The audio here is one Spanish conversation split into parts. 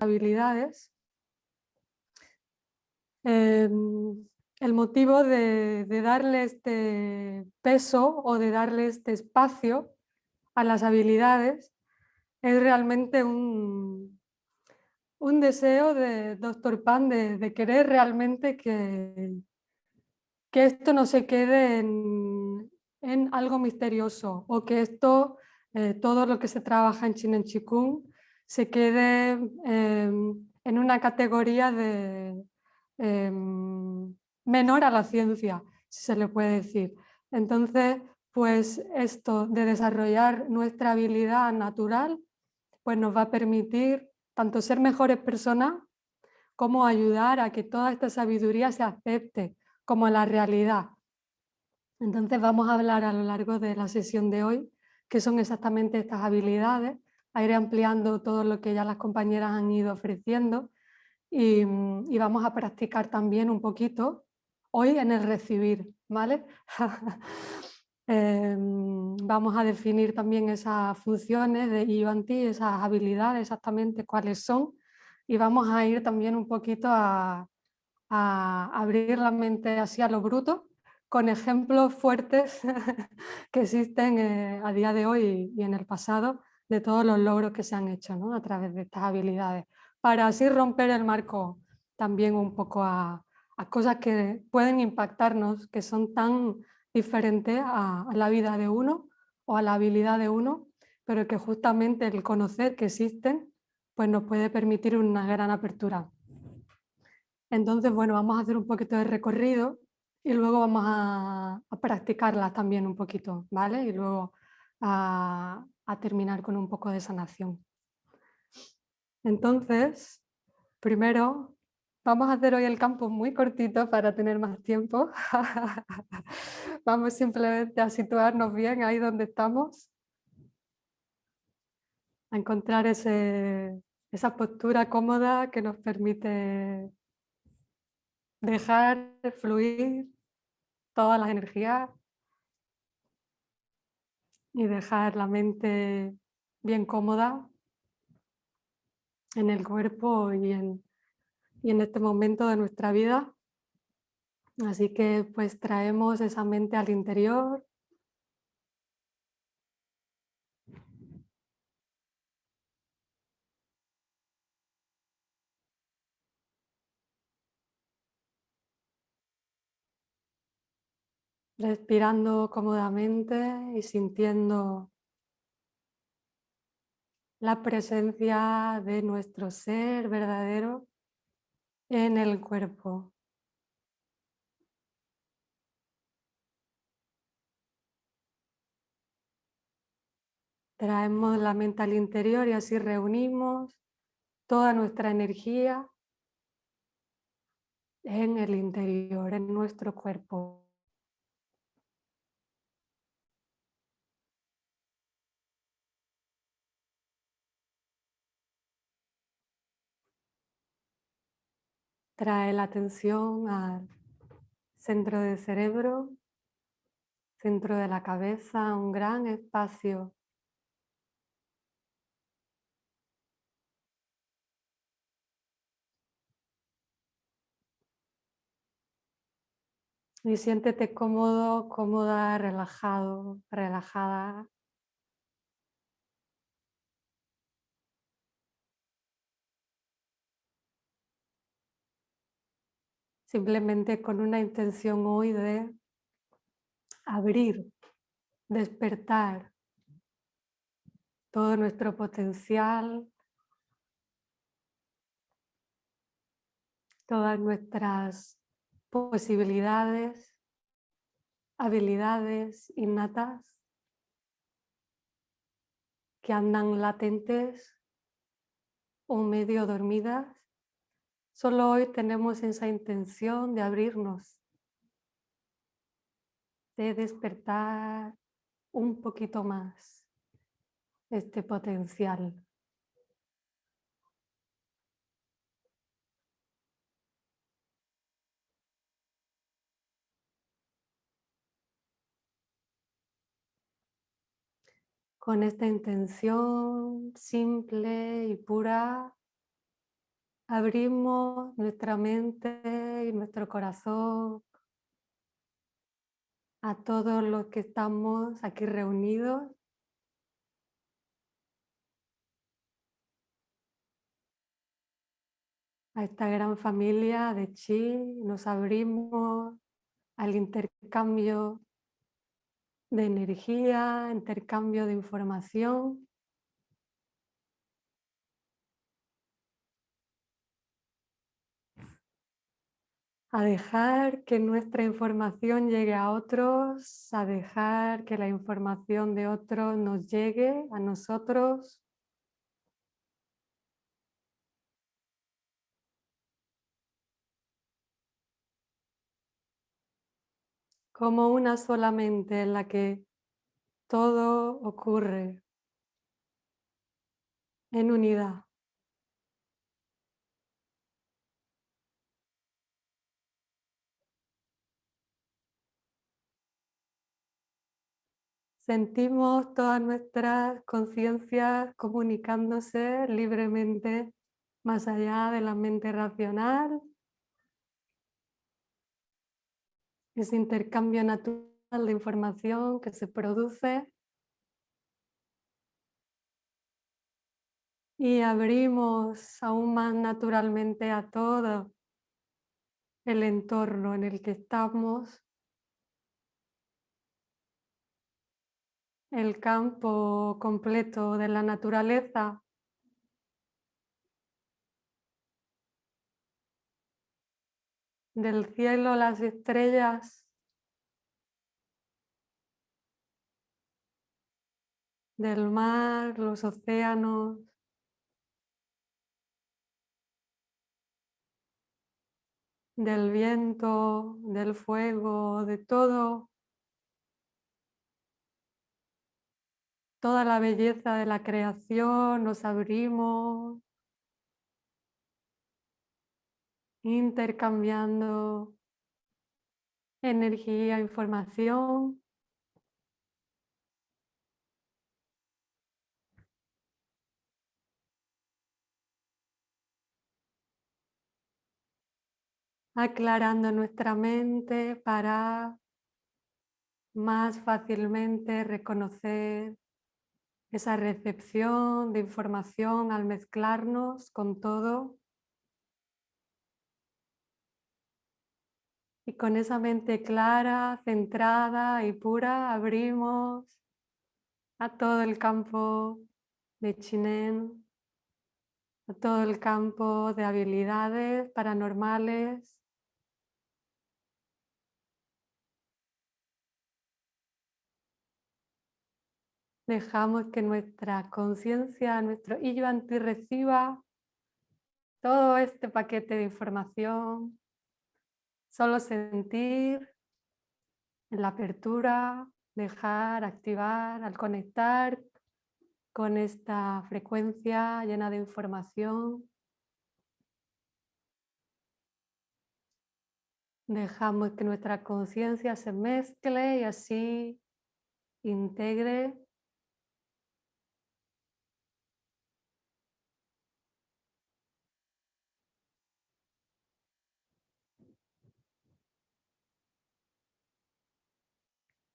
habilidades. Em, el motivo de, darle este peso o de darle este espacio a las habilidades es realmente un, un deseo de Dr. Pan de, querer realmente que, que, esto no se quede en, algo misterioso o que esto, eh, todo lo que se trabaja en Chinen Chikung, se quede em, en una categoría de em, menor a la ciencia, si se le puede decir. Entonces, pues esto de desarrollar nuestra habilidad natural, pues nos va a permitir tanto ser mejores personas como ayudar a que toda esta sabiduría se acepte como la realidad. Entonces vamos a hablar a lo largo de la sesión de hoy qué son exactamente estas habilidades, a ir ampliando todo lo que ya las compañeras han ido ofreciendo y, y vamos a practicar también un poquito hoy en el recibir, ¿vale? Em, vamos a definir también esas funciones de IONT, esas habilidades exactamente cuáles son y vamos a ir también un poquito a, abrir la mente así a lo bruto con ejemplos fuertes que existen eh, a día de hoy y en el pasado de todos los logros que se han hecho a través de estas habilidades para así romper el marco también un poco a, a cosas que pueden impactarnos, que son tan diferente a, la vida de uno o a la habilidad de uno, pero que justamente el conocer que existen pues nos puede permitir una gran apertura. Entonces, bueno, vamos a hacer un poquito de recorrido y luego vamos a, practicarlas también un poquito, ¿vale? Y luego a, a terminar con un poco de sanación. Entonces, primero Vamos a hacer hoy el campo muy cortito para tener más tiempo. Vamos simplemente a situarnos bien ahí donde estamos. A encontrar esa postura cómoda que nos permite dejar fluir todas las energías y dejar la mente bien cómoda en el cuerpo y en y en este momento de nuestra vida. Así que pues traemos esa mente al interior. Respirando cómodamente y sintiendo la presencia de nuestro ser verdadero en el cuerpo. Traemos la mente al interior y así reunimos toda nuestra energía en el interior, en nuestro cuerpo. Trae la atención al centro del cerebro, centro de la cabeza, un gran espacio Y siéntete cómodo, cómoda, relajado, relajada. Simplemente con una intención hoy de abrir, despertar todo nuestro potencial, todas nuestras posibilidades, habilidades innatas que andan latentes o medio dormidas Solo hoy tenemos esa intención de abrirnos, de despertar un poquito más este potencial. Con esta intención simple y pura Abrimos nuestra mente y nuestro corazón a todos los que estamos aquí reunidos. A esta gran familia de Chi nos abrimos al intercambio de energía, intercambio de información. A dejar que nuestra información llegue a otros, a dejar que la información de otros nos llegue a nosotros. como una sola mente en la que todo ocurre en unidad. Sentimos todas nuestras conciencias comunicándose libremente más allá de la mente racional. Ese intercambio natural de información que se produce. Y abrimos aún más naturalmente a todo el entorno en el que estamos, el campo completo de la naturaleza. Del cielo, las estrellas, del mar, los océanos, del viento, del fuego, de todo, toda la belleza de la creación, nos abrimos intercambiando energía, información. aclarando nuestra mente para más fácilmente reconocer esa recepción de información al mezclarnos con todo Y con esa mente clara, centrada y pura, abrimos a todo el campo de Chinen, a todo el campo de habilidades paranormales. Dejamos que nuestra conciencia, nuestro Yuanti reciba todo este paquete de información Solo sentir en la apertura, dejar, activar, al conectar con esta frecuencia llena de información. Dejamos que nuestra conciencia se mezcle y así integre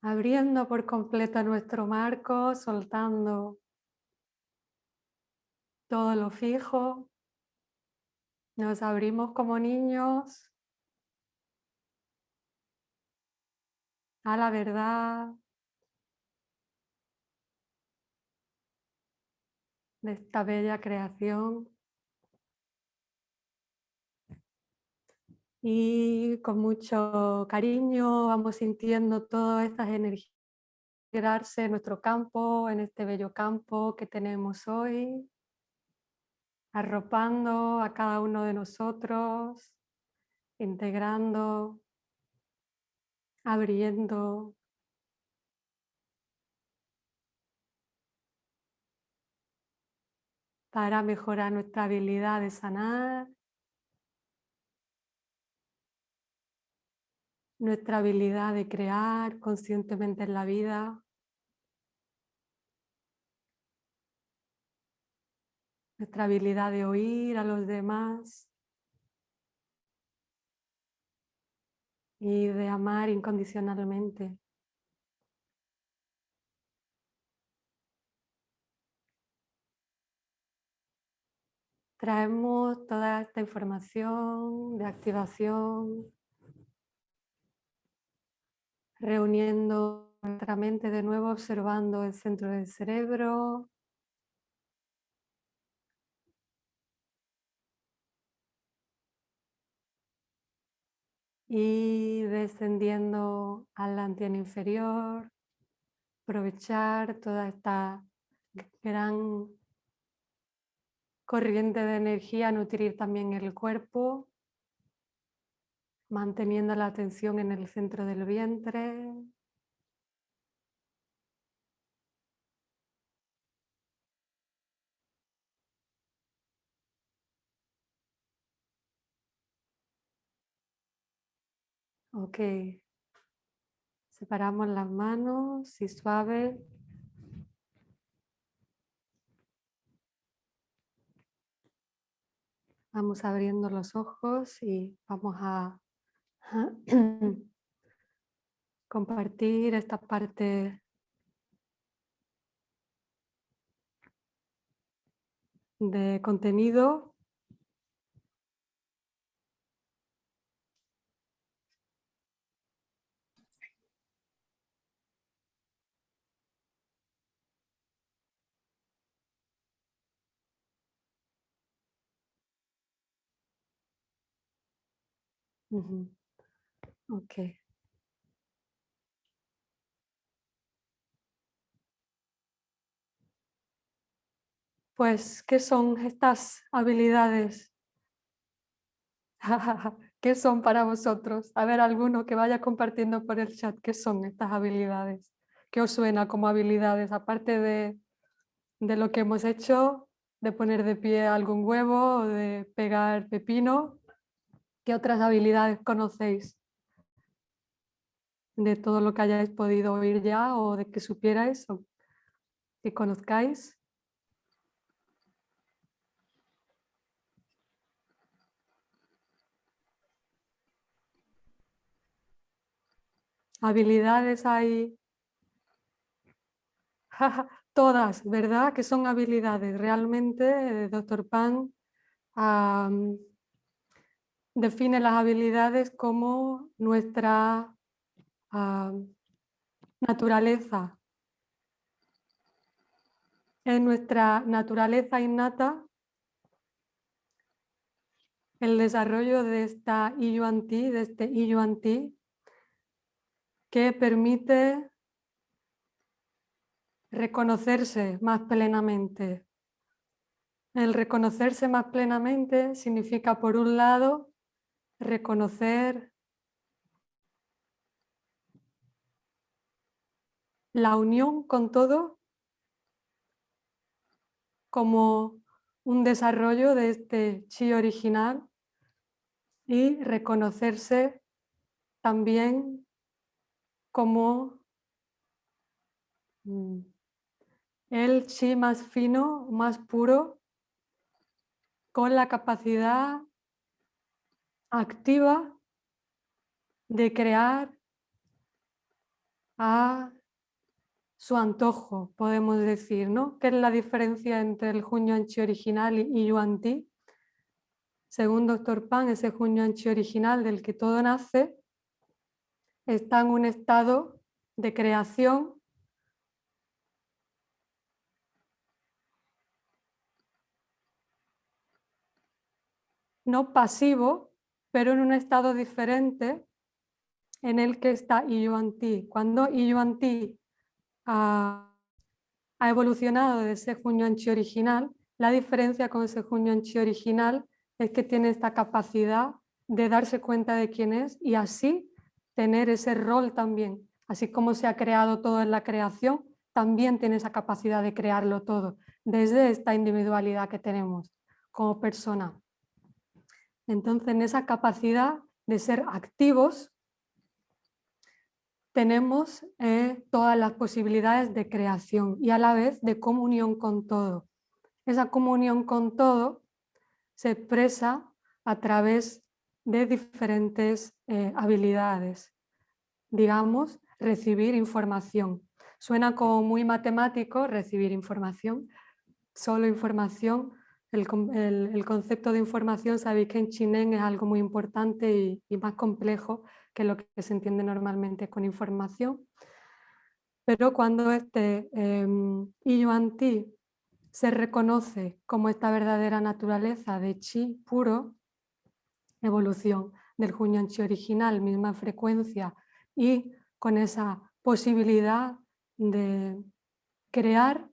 abriendo por completo nuestro marco, soltando todo lo fijo. Nos abrimos como niños a la verdad de esta bella creación. Y con mucho cariño vamos sintiendo todas estas energías quedarse en nuestro campo, en este bello campo que tenemos hoy, arropando a cada uno de nosotros, integrando, abriendo. para mejorar nuestra habilidad de sanar nuestra habilidad de crear conscientemente en la vida. nuestra habilidad de oír a los demás y de amar incondicionalmente. Traemos toda esta información de activación, reuniendo nuestra mente de nuevo, observando el centro del cerebro, y descendiendo al antena inferior, aprovechar toda esta gran corriente de energía, nutrir también el cuerpo, manteniendo la atención en el centro del vientre. Ok. Separamos las manos y suave. Vamos abriendo los ojos y vamos a compartir esta parte de contenido Ok. Pues, ¿qué son estas habilidades? ¿Qué son para vosotros? A ver, alguno que vaya compartiendo por el chat, ¿qué son estas habilidades? ¿Qué os suena como habilidades? Aparte de, de lo que hemos hecho, de poner de pie algún huevo o de pegar pepino, ¿Qué otras habilidades conocéis? De todo lo que hayáis podido oír ya o de que supierais o que conozcáis. Habilidades hay todas, ¿verdad? Que son habilidades. Realmente, eh, doctor Pan, define las habilidades como nuestra ah, naturaleza. Es nuestra naturaleza innata el desarrollo de esta Iyuan-Ti, de este Iyuan-Ti, que permite reconocerse más plenamente. El reconocerse más plenamente significa, por un lado, reconocer la unión con todo como un desarrollo de este chi original y reconocerse también como mm, el chi más fino, más puro, con la capacidad activa de crear a su antojo, podemos decir, ¿no? ¿Qué es la diferencia entre el Hunyuan Chi original y Yuan Ti? Según Dr. Pan, ese Hunyuan Chi original del que todo nace está en un estado de creación no pasivo, pero en un estado diferente en el que está Ti. Cuando Ti ha, evolucionado de ese Chi original, la diferencia con ese Chi original es que tiene esta capacidad de darse cuenta de quién es y así tener ese rol también. Así como se ha creado todo en la creación, también tiene esa capacidad de crearlo todo, desde esta individualidad que tenemos como persona. Entonces, en esa capacidad de ser activos, tenemos eh, todas las posibilidades de creación y a la vez de comunión con todo. esa comunión con todo se expresa a través de diferentes eh, habilidades. Digamos, recibir información. Suena como muy matemático recibir información, solo información. El, concepto de información, sabéis que en chinén es algo muy importante y, más complejo que lo que se entiende normalmente con información. Pero cuando este eh, Ti se reconoce como esta verdadera naturaleza de chi puro, evolución del Hunyuan Chi original, misma frecuencia y con esa posibilidad de crear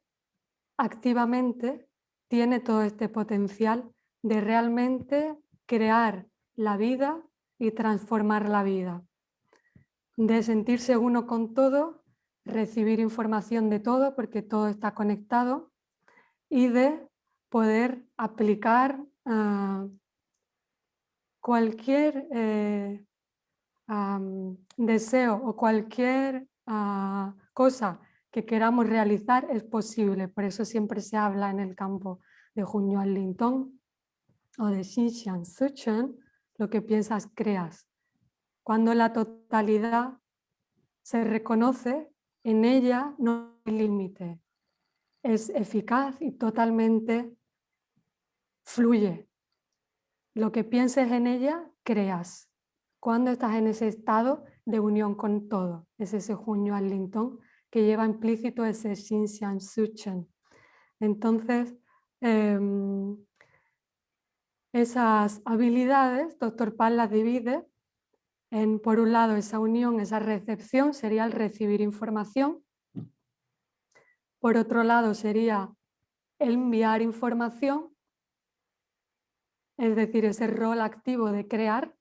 activamente, tiene todo este potencial de realmente crear la vida y transformar la vida, de sentirse uno con todo, recibir información de todo porque todo está conectado y de poder aplicar ah, cualquier eh, deseo o cualquier ah, cosa que queramos realizar es posible. Por eso siempre se habla en el campo de Junyuan Lintong o de Xinxian Suchen, lo que piensas creas. Cuando la totalidad se reconoce, en ella no hay límite, es eficaz y totalmente fluye. Lo que pienses en ella, creas. Cuando estás en ese estado de unión con todo, es ese junio al lintón que lleva implícito ese Xinxian Suchen. Entonces, em, esas habilidades, Doctor Pan las divide en, por un lado, esa unión, esa recepción, sería el recibir información, por otro lado sería enviar información, es decir, ese rol activo de crear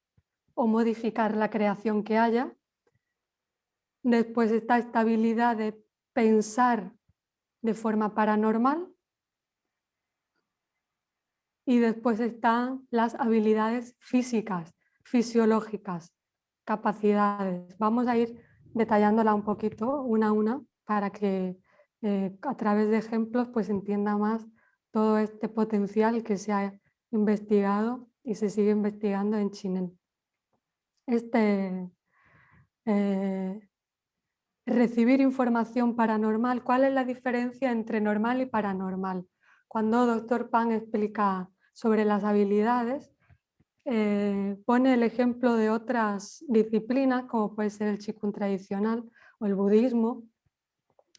o modificar la creación que haya. Después esta estabilidad de pensar de forma paranormal. Y después están las habilidades físicas, fisiológicas, capacidades. Vamos a ir detallándola un poquito, una a una, para que eh, a través de ejemplos pues entienda más todo este potencial que se ha investigado y se sigue investigando en Chinen. Este, eh, recibir información paranormal, ¿cuál es la diferencia entre normal y paranormal? Cuando Dr. Pan explica sobre las habilidades, eh, pone el ejemplo de otras disciplinas, como puede ser el Qigong tradicional o el budismo,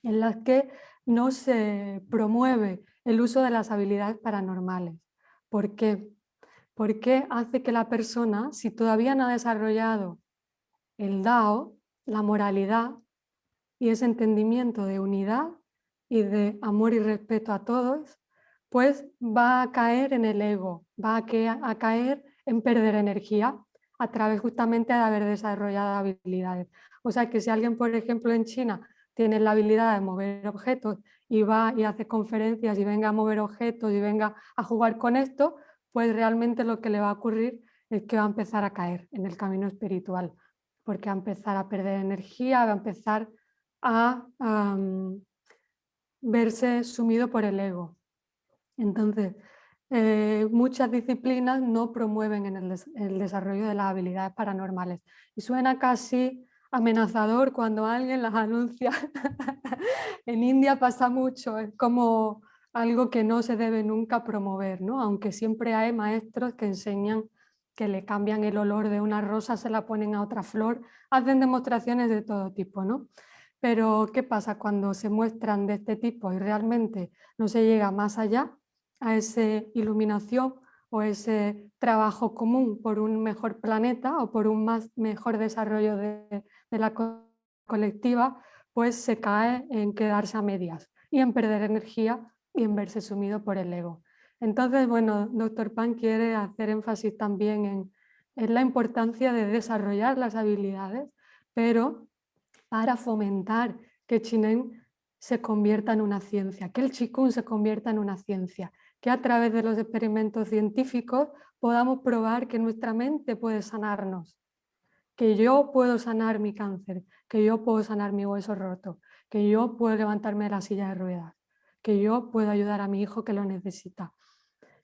en las que no se promueve el uso de las habilidades paranormales. ¿Por qué? Porque hace que la persona, si todavía no ha desarrollado el Dao, la moralidad y ese entendimiento de unidad y de amor y respeto a todos, pues va a caer en el ego, va a, caer en perder energía a través justamente de haber desarrollado habilidades. O sea que si alguien, por ejemplo, en China tiene la habilidad de mover objetos y va y hace conferencias y venga a mover objetos y venga a jugar con esto, pues realmente lo que le va a ocurrir es que va a empezar a caer en el camino espiritual, porque va a empezar a perder energía, va a empezar a verse sumido por el ego. Entonces, eh, muchas disciplinas no promueven en el, el desarrollo de las habilidades paranormales y suena casi amenazador cuando alguien las anuncia. en India pasa mucho, es como algo que no se debe nunca promover, ¿no? aunque siempre hay maestros que enseñan que le cambian el olor de una rosa, se la ponen a otra flor, hacen demostraciones de todo tipo. ¿no? Pero ¿qué pasa cuando se muestran de este tipo y realmente no se llega más allá a esa iluminación o ese trabajo común por un mejor planeta o por un más, mejor desarrollo de, la colectiva, pues se cae en quedarse a medias y en perder energía y en verse sumido por el ego. Entonces, bueno, Dr. Pan quiere hacer énfasis también en, la importancia de desarrollar las habilidades, pero para fomentar que Chinen se convierta en una ciencia, que el Qigong se convierta en una ciencia, que a través de los experimentos científicos podamos probar que nuestra mente puede sanarnos, que yo puedo sanar mi cáncer, que yo puedo sanar mi hueso roto, que yo puedo levantarme de la silla de ruedas, que yo puedo ayudar a mi hijo que lo necesita,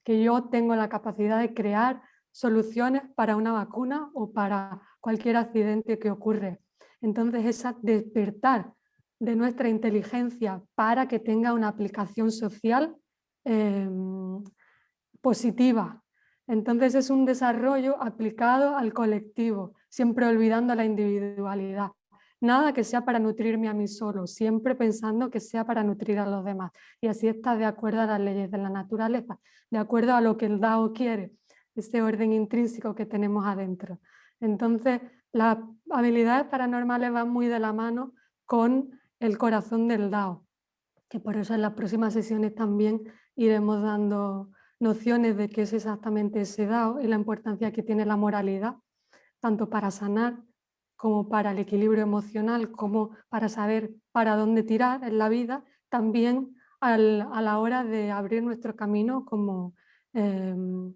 que yo tengo la capacidad de crear soluciones para una vacuna o para cualquier accidente que ocurre. Entonces, esa despertar de nuestra inteligencia para que tenga una aplicación social em, positiva. Entonces es un desarrollo aplicado al colectivo, siempre olvidando la individualidad. Nada que sea para nutrirme a mí solo, siempre pensando que sea para nutrir a los demás. Y así está de acuerdo a las leyes de la naturaleza, de acuerdo a lo que el Dao quiere, ese orden intrínseco que tenemos adentro. Entonces, las habilidades paranormales van muy de la mano con el corazón del Dao, que por eso en las próximas sesiones también iremos dando nociones de qué es exactamente ese Dao y la importancia que tiene la moralidad, tanto para sanar como para el equilibrio emocional, como para saber para dónde tirar en la vida, también a la hora de abrir nuestro camino como em,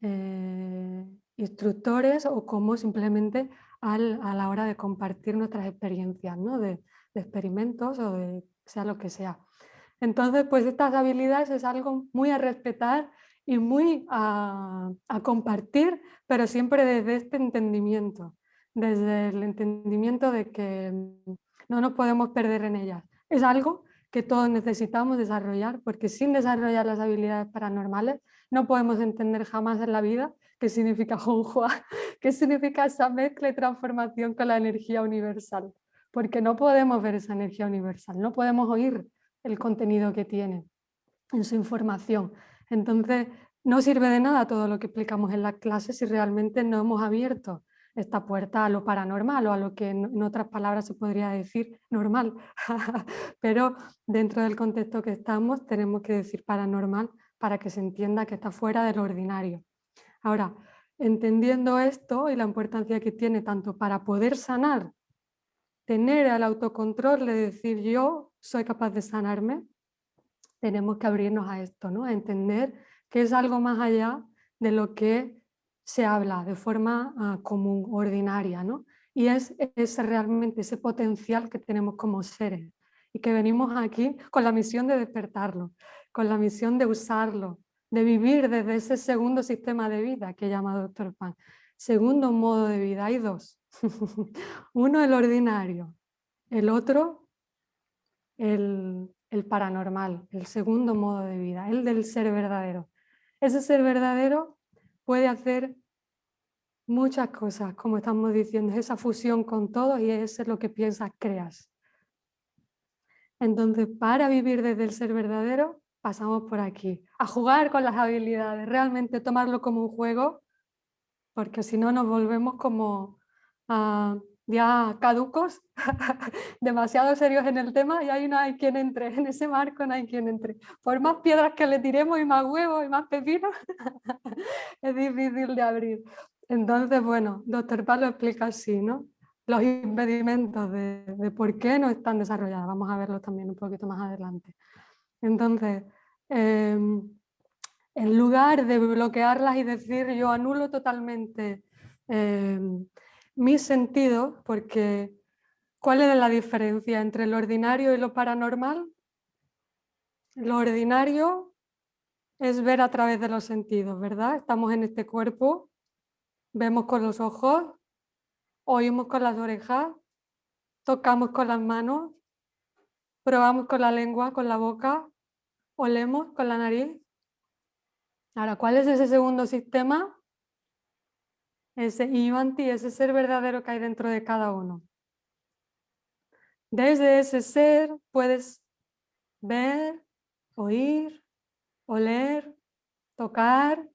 eh, instructores o como simplemente a la hora de compartir nuestras experiencias, ¿no? de experimentos o de sea lo que sea. Entonces, pues estas habilidades es algo muy a respetar y muy a, compartir, pero siempre desde este entendimiento, desde el entendimiento de que no nos podemos perder en ellas. Es algo que todos necesitamos desarrollar, porque sin desarrollar las habilidades paranormales no podemos entender jamás en la vida qué significa Honghua, qué significa esa mezcla y transformación con la energía universal porque no podemos ver esa energía universal, no podemos oír el contenido que tiene en su información. Entonces, no sirve de nada todo lo que explicamos en las clases si realmente no hemos abierto esta puerta a lo paranormal o a lo que en otras palabras se podría decir normal. Pero dentro del contexto que estamos tenemos que decir paranormal para que se entienda que está fuera del ordinario. Ahora, entendiendo esto y la importancia que tiene tanto para poder sanar tener el autocontrol de decir yo soy capaz de sanarme, tenemos que abrirnos a esto, ¿no? a entender que es algo más allá de lo que se habla de forma ah, común, ordinaria, ¿no? y es, es realmente ese potencial que tenemos como seres y que venimos aquí con la misión de despertarlo, con la misión de usarlo, de vivir desde ese segundo sistema de vida que llama Dr. Pan. Segundo modo de vida, hay dos. Uno el ordinario, el otro el, paranormal, el segundo modo de vida, el del ser verdadero. Ese ser verdadero puede hacer muchas cosas, como estamos diciendo, esa fusión con todos y eso es lo que piensas, creas. Entonces, para vivir desde el ser verdadero, pasamos por aquí, a jugar con las habilidades, realmente tomarlo como un juego, porque si no nos volvemos como Ah, ya caducos, demasiado serios en el tema y ahí no hay quien entre, en ese marco no hay quien entre. Por más piedras que le tiremos y más huevos y más pepinos, es difícil de abrir. Entonces, bueno, doctor Palo explica así, ¿no? Los impedimentos de, por qué no están desarrolladas. Vamos a verlos también un poquito más adelante. Entonces, em, en lugar de bloquearlas y decir yo anulo totalmente em, mis sentidos, porque ¿cuál es la diferencia entre lo ordinario y lo paranormal? Lo ordinario es ver a través de los sentidos, ¿verdad? Estamos en este cuerpo, vemos con los ojos, oímos con las orejas, tocamos con las manos, probamos con la lengua, con la boca, olemos con la nariz. Ahora, ¿cuál es ese segundo sistema? Ese Ivanti, ese ser verdadero que hay dentro de cada uno. Desde ese ser puedes ver, oír, oler, tocar,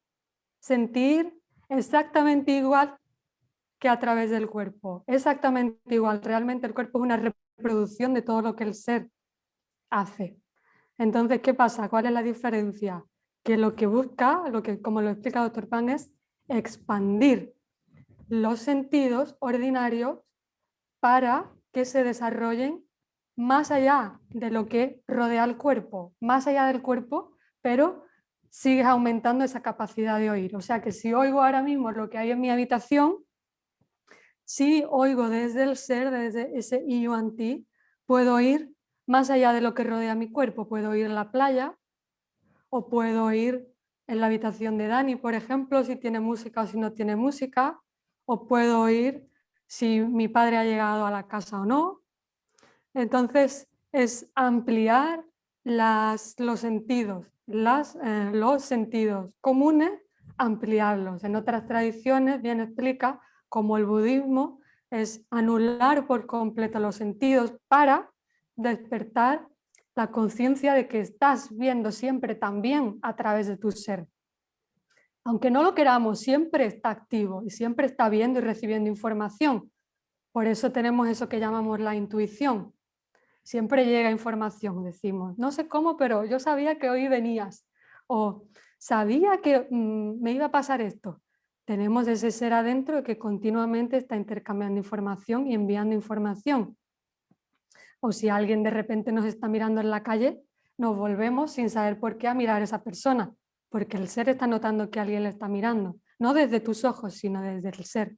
sentir exactamente igual que a través del cuerpo. Exactamente igual. Realmente el cuerpo es una reproducción de todo lo que el ser hace. Entonces, ¿qué pasa? ¿Cuál es la diferencia? Que lo que busca, lo que, como lo explica el doctor Pan, es expandir los sentidos ordinarios para que se desarrollen más allá de lo que rodea el cuerpo, más allá del cuerpo, pero sigues aumentando esa capacidad de oír. O sea que si oigo ahora mismo lo que hay en mi habitación, si oigo desde el ser, desde ese ti, puedo oír más allá de lo que rodea mi cuerpo. Puedo ir a la playa o puedo ir en la habitación de Dani, por ejemplo, si tiene música o si no tiene música, o puedo ir si mi padre ha llegado a la casa o no. Entonces es ampliar las, los sentidos, las, eh, los sentidos comunes, ampliarlos. En otras tradiciones bien explica como el budismo es anular por completo los sentidos para despertar la conciencia de que estás viendo siempre también a través de tu ser. Aunque no lo queramos, siempre está activo y siempre está viendo y recibiendo información. Por eso tenemos eso que llamamos la intuición. Siempre llega información, decimos. No sé cómo, pero yo sabía que hoy venías. O sabía que mm, me iba a pasar esto. Tenemos ese ser adentro que continuamente está intercambiando información y enviando información o si alguien de repente nos está mirando en la calle, nos volvemos sin saber por qué a mirar a esa persona, porque el ser está notando que alguien le está mirando, no desde tus ojos, sino desde el ser.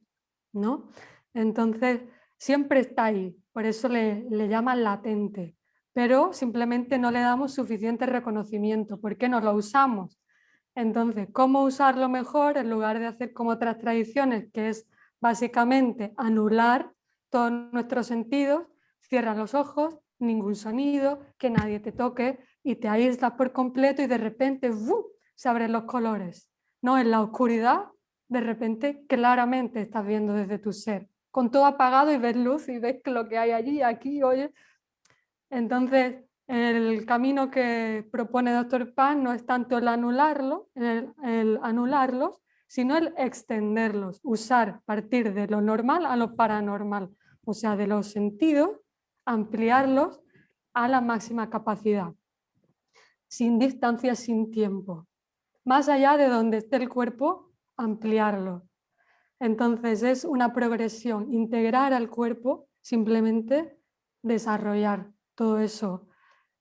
¿no? Entonces, siempre está ahí, por eso le, le llaman latente, pero simplemente no le damos suficiente reconocimiento, ¿por qué no lo usamos? Entonces, ¿cómo usarlo mejor en lugar de hacer como otras tradiciones, que es básicamente anular todos nuestros sentidos Cierras los ojos, ningún sonido, que nadie te toque y te aíslas por completo y de repente se abren los colores. No, en la oscuridad, de repente claramente estás viendo desde tu ser, con todo apagado y ves luz y ves lo que hay allí, aquí, oye. Entonces, el camino que propone Dr. Pan no es tanto el anularlo, el, el anularlos, sino el extenderlos, usar, partir de lo normal a lo paranormal, o sea, de los sentidos ampliarlos a la máxima capacidad, sin distancia, sin tiempo. Más allá de donde esté el cuerpo, ampliarlo. Entonces es una progresión, integrar al cuerpo, simplemente desarrollar todo eso.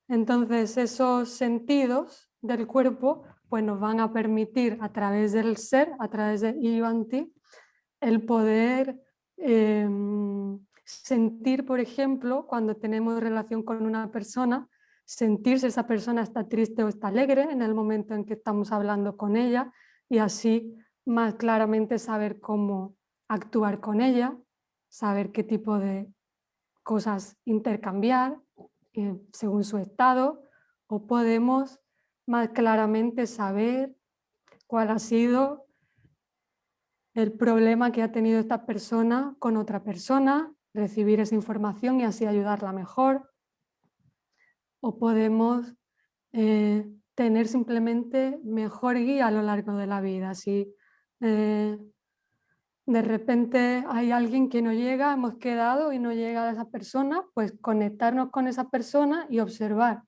Entonces esos sentidos del cuerpo pues nos van a permitir a través del ser, a través de Ivanti, el poder em, sentir, por ejemplo, cuando tenemos relación con una persona, sentir si esa persona está triste o está alegre en el momento en que estamos hablando con ella y así más claramente saber cómo actuar con ella, saber qué tipo de cosas intercambiar eh, según su estado o podemos más claramente saber cuál ha sido el problema que ha tenido esta persona con otra persona recibir esa información y así ayudarla mejor. O podemos eh, tener simplemente mejor guía a lo largo de la vida. Si eh, de repente hay alguien que no llega, hemos quedado y no llega a esa persona, pues conectarnos con esa persona y observar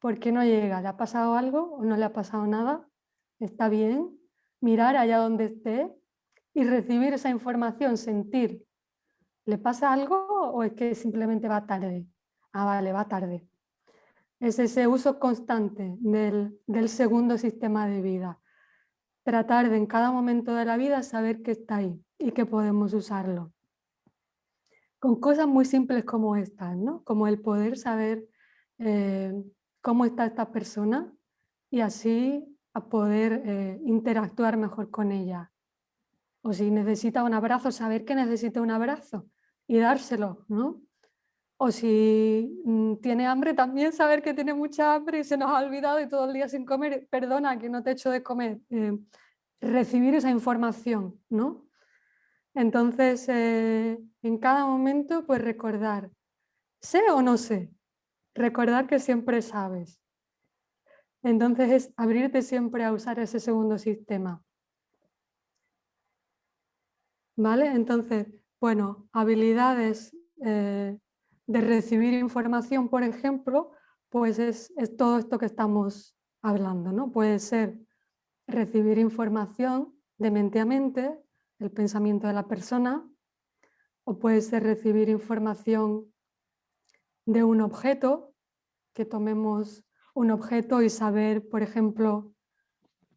por qué no llega. ¿Le ha pasado algo o no le ha pasado nada? ¿Está bien? Mirar allá donde esté y recibir esa información, sentir ¿Le pasa algo o es que simplemente va tarde? Ah, vale, va tarde. Es ese uso constante del, segundo sistema de vida. Tratar de en cada momento de la vida saber que está ahí y que podemos usarlo. Con cosas muy simples como estas, ¿no? Como el poder saber eh, cómo está esta persona y así a poder eh, interactuar mejor con ella. O si necesita un abrazo, saber que necesita un abrazo y dárselo, ¿no? O si mm, tiene hambre, también saber que tiene mucha hambre y se nos ha olvidado y todo el día sin comer, perdona que no te echo de comer. Eh, recibir esa información, ¿no? Entonces, eh, en cada momento, pues recordar, sé o no sé, recordar que siempre sabes. Entonces es abrirte siempre a usar ese segundo sistema. ¿Vale? Entonces, bueno, habilidades eh, de recibir información, por ejemplo, pues es, todo esto que estamos hablando. ¿no? Puede ser recibir información de mente a mente, el pensamiento de la persona, o puede ser recibir información de un objeto, que tomemos un objeto y saber, por ejemplo,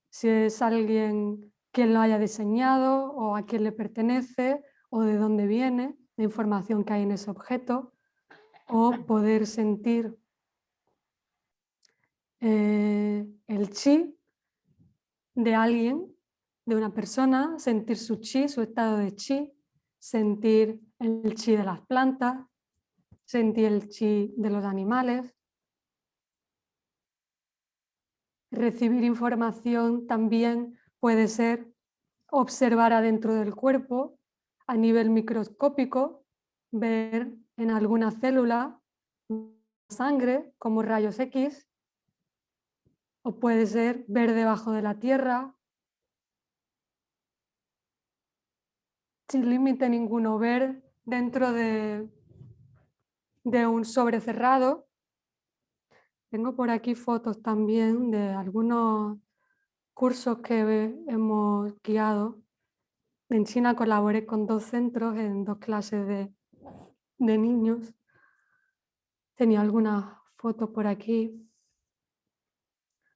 si es alguien quien lo haya diseñado o a quién le pertenece o de dónde viene la información que hay en ese objeto, o poder sentir. Eh, el chi de alguien, de una persona, sentir su chi, su estado de chi, sentir el chi de las plantas, sentir el chi de los animales, recibir información también puede ser observar adentro del cuerpo a nivel microscópico, ver en alguna célula sangre como rayos X, o puede ser ver debajo de la tierra, sin límite ninguno, ver dentro de, de un sobre cerrado. Tengo por aquí fotos también de algunos cursos que hemos guiado. En China colaboré con dos centros en dos clases de, de niños. Tenía algunas fotos por aquí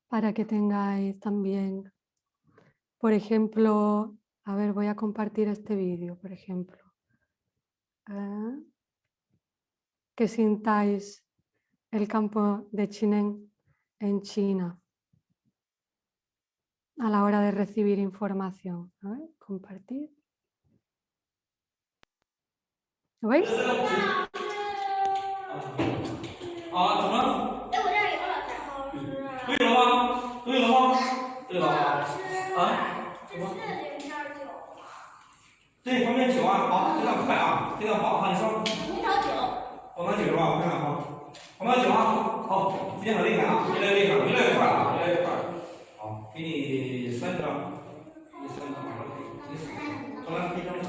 para que tengáis también, por ejemplo, a ver, voy a compartir este vídeo, por ejemplo. Ah, que sintáis el campo de Chinen en China a la hora de recibir información. A compartir. 喂啊怎么了哎我这儿有老师好像是可了吗可了吗对了吗啊这是零点九吗对九啊好非常快啊非常棒你说葡萄酒葡萄酒是吧我看看啊葡酒啊好非常厉害啊越来越厉害越来越快啊越来越快好给你三张给你三张你三张好了可以来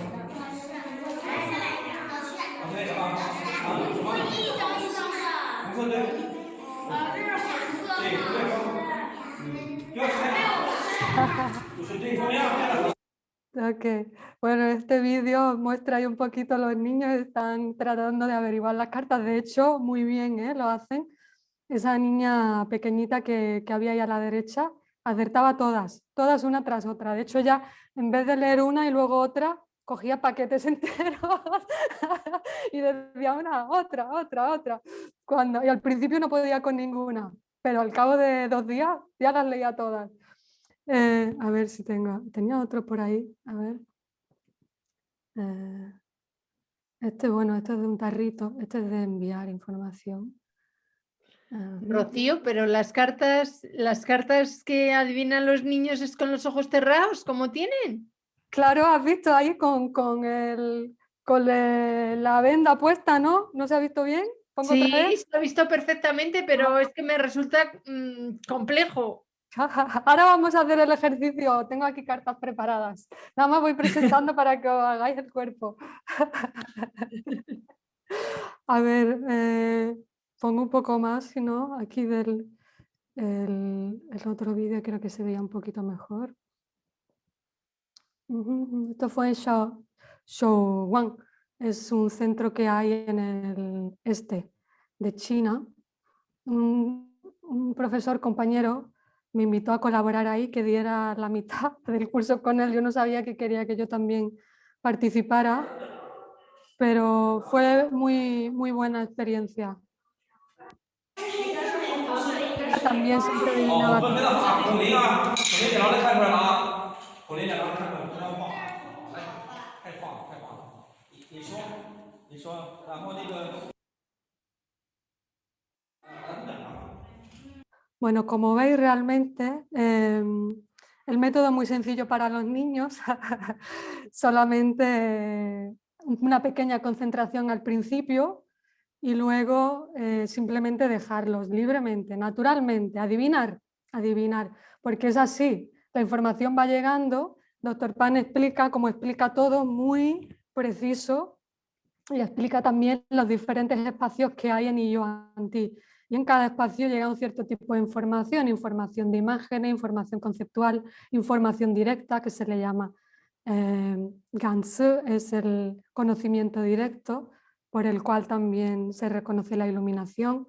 下来 Ok, bueno, este vídeo muestra ahí un poquito los niños están tratando de averiguar las cartas, de hecho, muy bien ¿eh? lo hacen. Esa niña pequeñita que, que había ahí a la derecha acertaba todas, todas una tras otra. De hecho ya en vez de leer una y luego otra, cogía paquetes enteros y decía una, otra, otra, otra. Cuando, y al principio no podía con ninguna, pero al cabo de dos días ya las leía todas. Eh, a ver si tengo, tenía otro por ahí, a ver. Eh, este, bueno, este es de un tarrito, este es de enviar información. Rocío, pero las cartas, las cartas que adivinan los niños es con los ojos cerrados, ¿cómo tienen? Claro, has visto ahí con, con, el, con la venda puesta, ¿no? ¿No se ha visto bien? sí, se ha visto perfectamente, pero es que me resulta mm, complejo. Ahora vamos a hacer el ejercicio. Tengo aquí cartas preparadas. Nada más voy presentando para que os hagáis el cuerpo. A ver, eh, pongo un poco más, si no, aquí del el, otro vídeo creo que se veía un poquito mejor. Esto fue en Shouwan, es un centro que hay en el este de China. un profesor compañero me invitó a colaborar ahí, que diera la mitad del curso con él. Yo no sabía que quería que yo también participara, pero fue muy, muy buena experiencia. También siempre adivinaba. Bueno, como veis realmente em, el método es muy sencillo para los niños, solamente una pequeña concentración al principio y luego eh, simplemente dejarlos libremente, naturalmente, adivinar, adivinar, porque es así, la información va llegando, doctor Pan explica, como explica todo, muy preciso y explica también los diferentes espacios que hay en IO Anti y en cada espacio llega un cierto tipo de información, información de imágenes, información conceptual, información directa que se le llama eh, Gansu, es el conocimiento directo por el cual también se reconoce la iluminación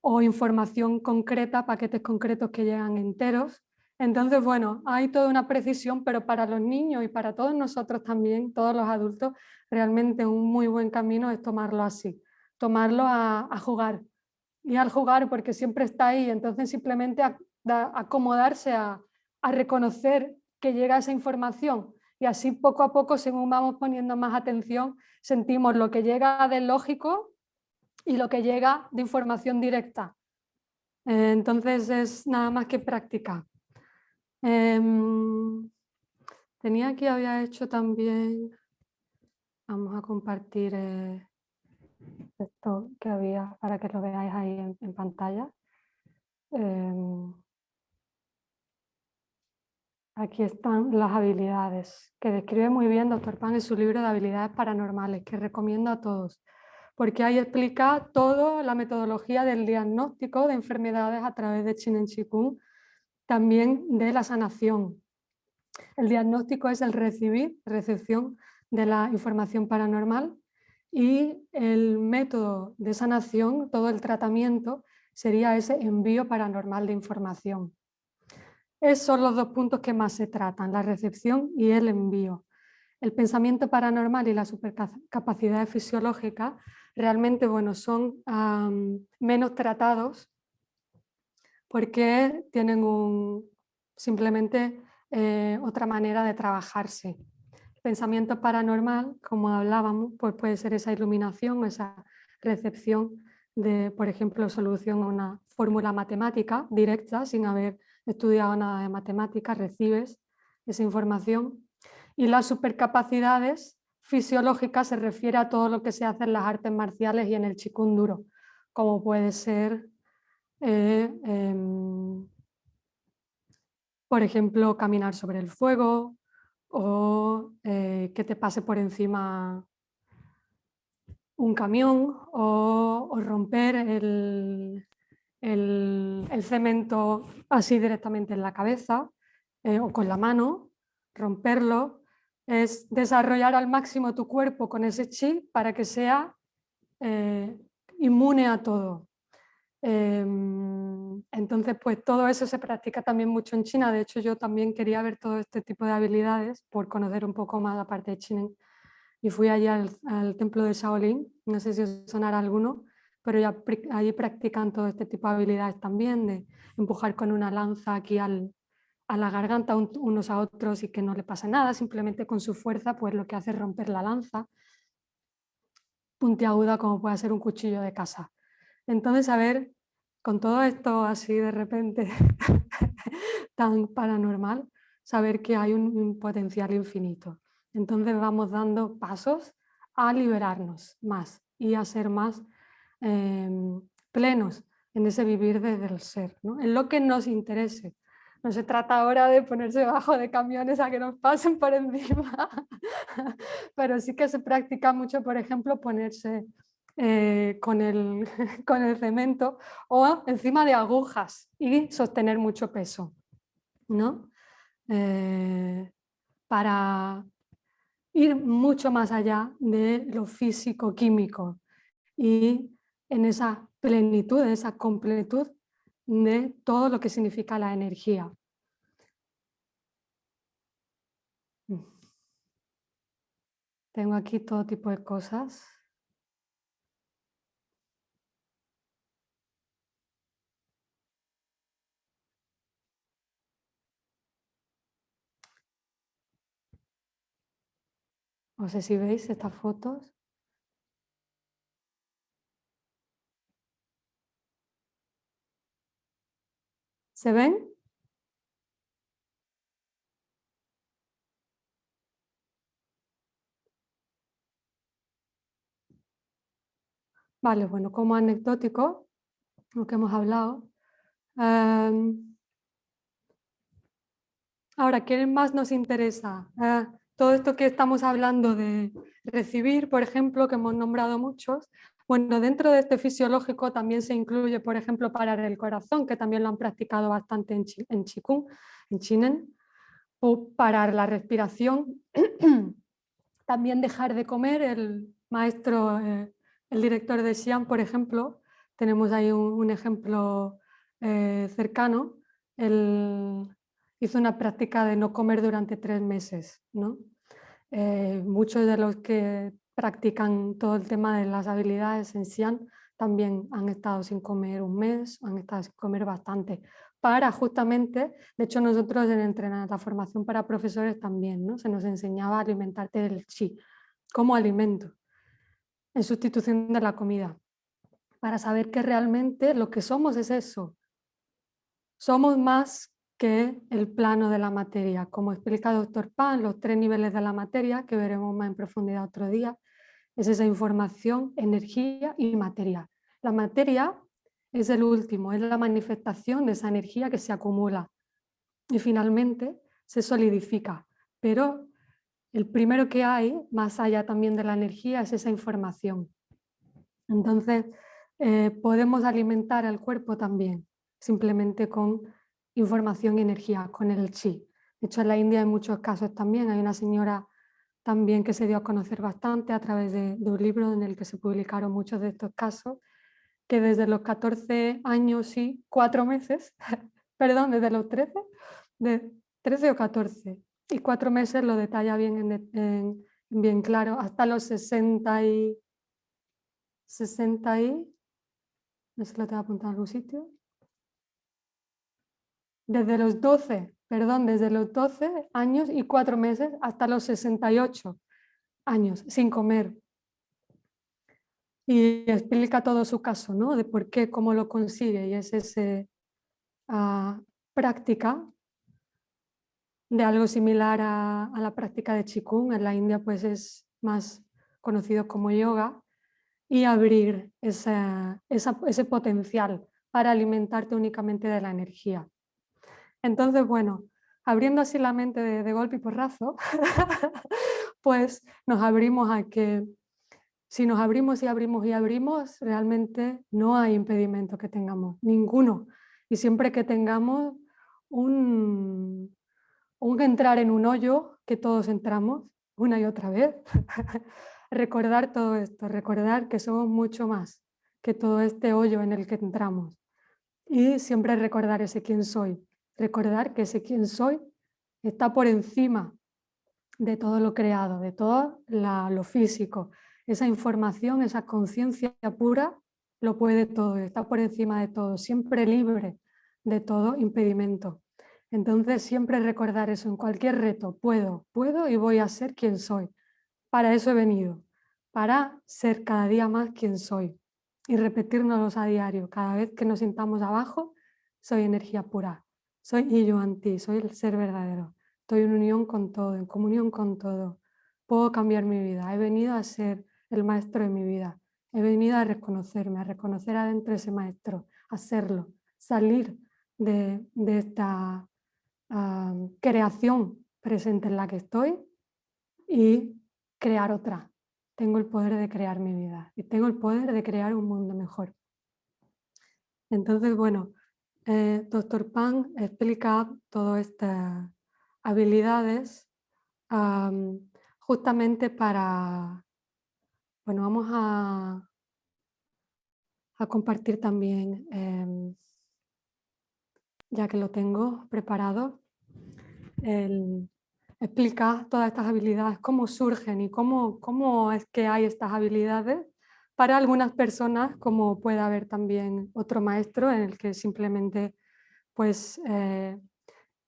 o información concreta, paquetes concretos que llegan enteros. Entonces, bueno, hay toda una precisión, pero para los niños y para todos nosotros también, todos los adultos, realmente un muy buen camino es tomarlo así, tomarlo a jugar, y al jugar porque siempre está ahí, entonces simplemente acomodarse a, a reconocer que llega esa información y así poco a poco, según vamos poniendo más atención, sentimos lo que llega del lógico y lo que llega de información directa. Eh, entonces es nada más que práctica. Em, tenía aquí, había hecho también, vamos a compartir eh, esto que había para que lo veáis ahí en, pantalla. Em, Aquí están las habilidades, que describe muy bien Dr. Pan en su libro de habilidades paranormales, que recomiendo a todos, porque ahí explica toda la metodología del diagnóstico de enfermedades a través de Chinen Chikung, también de la sanación. El diagnóstico es el recibir, recepción de la información paranormal y el método de sanación, todo el tratamiento, sería ese envío paranormal de información. Esos son los dos puntos que más se tratan, la recepción y el envío. El pensamiento paranormal y la supercapacidad fisiológica realmente bueno, son menos tratados porque tienen un, simplemente eh, otra manera de trabajarse. Pensamiento paranormal, como hablábamos, pues puede ser esa iluminación, esa recepción de, por ejemplo, solución a una fórmula matemática directa sin haber estudiado nada de matemáticas, recibes esa información. Y las supercapacidades fisiológicas se refiere a todo lo que se hace en las artes marciales y en el chikun duro, como puede ser, eh, em, por ejemplo, caminar sobre el fuego o eh, que te pase por encima un camión o romper el, el, cemento así directamente en la cabeza eh, o con la mano, romperlo, es desarrollar al máximo tu cuerpo con ese chi para que sea eh, inmune a todo. Em, entonces, pues todo eso se practica también mucho en China. De hecho, yo también quería ver todo este tipo de habilidades por conocer un poco más la parte de China. Y fui allí al, templo de Shaolin, no sé si os sonará alguno, pero ya allí practican todo este tipo de habilidades también, de empujar con una lanza aquí al, a la garganta unos a otros y que no le pasa nada, simplemente con su fuerza pues lo que hace es romper la lanza, puntiaguda como puede ser un cuchillo de casa. Entonces, a ver, con todo esto así de repente tan paranormal, saber que hay un potencial infinito. Entonces vamos dando pasos a liberarnos más y a ser más Em, plenos en ese vivir desde el ser, en lo que nos interese. No se trata ahora de ponerse debajo de camiones a que nos pasen por encima, pero sí que se practica mucho, por ejemplo, ponerse eh, con, el, con el cemento o encima de agujas y sostener mucho peso, ¿no? Eh, para ir mucho más allá de lo físico-químico y en esa plenitud, en esa completud de todo lo que significa la energía. Tengo aquí todo tipo de cosas. No sé si veis estas fotos. ¿Se ven? Vale, bueno, como anecdótico, lo que hemos hablado. Em, ahora, ¿qué más nos interesa? Eh, todo esto que estamos hablando de recibir, por ejemplo, que hemos nombrado muchos, bueno, dentro de este fisiológico también se incluye, por ejemplo, parar el corazón, que también lo han practicado bastante en, en Qigong, en Chinen, o parar la respiración. también dejar de comer, el maestro, eh, el director de Xi'an, por ejemplo, tenemos ahí un, ejemplo eh, cercano, hizo una práctica de no comer durante tres meses. ¿no? Eh, muchos de los que practican todo el tema de las habilidades en Xi'an también han estado sin comer un mes, han estado sin comer bastante, para justamente, de hecho nosotros en entrenar la formación para profesores también, ¿no? se nos enseñaba a alimentarte del chi como alimento, en sustitución de la comida, para saber que realmente lo que somos es eso. Somos más que el plano de la materia, como explica el doctor Pan, los tres niveles de la materia, que veremos más en profundidad otro día, es esa información, energía y materia. La materia es el último, es la manifestación de esa energía que se acumula y finalmente se solidifica. Pero el primero que hay, más allá también de la energía, es esa información. Entonces, eh, podemos alimentar al cuerpo también, simplemente con información y energía, con el chi. De hecho, en la India hay muchos casos también. Hay una señora también que se dio a conocer bastante a través de, de un libro en el que se publicaron muchos de estos casos, que desde los 14 años y 4 meses, perdón, desde los 13, de 13 o 14 y 4 meses lo detalla bien, bien claro, hasta los 60 y, 60 y, no si lo tengo apuntado en algún sitio, desde los 12, perdón, desde los 12 años y 4 meses hasta los 68 años sin comer, y explica todo su caso, ¿no? De por qué, cómo lo consigue y es esa ah, práctica de algo similar a, la práctica de Qigong, en la India pues es más conocido como yoga, y abrir ese potencial para alimentarte únicamente de la energía. Entonces, bueno, abriendo así la mente de, de golpe y porrazo, pues nos abrimos a que si nos abrimos y abrimos y abrimos, realmente no hay impedimento que tengamos, ninguno. Y siempre que tengamos un, un entrar en un hoyo, que todos entramos una y otra vez, recordar todo esto, recordar que somos mucho más que todo este hoyo en el que entramos. Y siempre recordar ese quién soy, recordar que ese quién soy está por encima de todo lo creado, de todo lo físico, esa información, esa conciencia pura, lo puede todo, está por encima de todo, siempre libre de todo impedimento. Entonces siempre recordar eso en cualquier reto, puedo, puedo y voy a ser quien soy. Para eso he venido, para ser cada día más quien soy y repetirnos a diario. Cada vez que nos sintamos abajo, soy energía pura, soy yo anti, soy el ser verdadero. Estoy en unión con todo, en comunión con todo. Puedo cambiar mi vida, he venido a ser el maestro de mi vida. He venido a reconocerme, a reconocer adentro ese maestro, a serlo, salir de, esta creación presente en la que estoy y crear otra. Tengo el poder de crear mi vida y tengo el poder de crear un mundo mejor. Entonces, bueno, eh, Doctor Pan explica todas estas habilidades justamente para bueno, vamos a, a compartir también, em, ya que lo tengo preparado, el, explica todas estas habilidades, cómo surgen y cómo, cómo es que hay estas habilidades para algunas personas, como puede haber también otro maestro en el que simplemente pues, eh,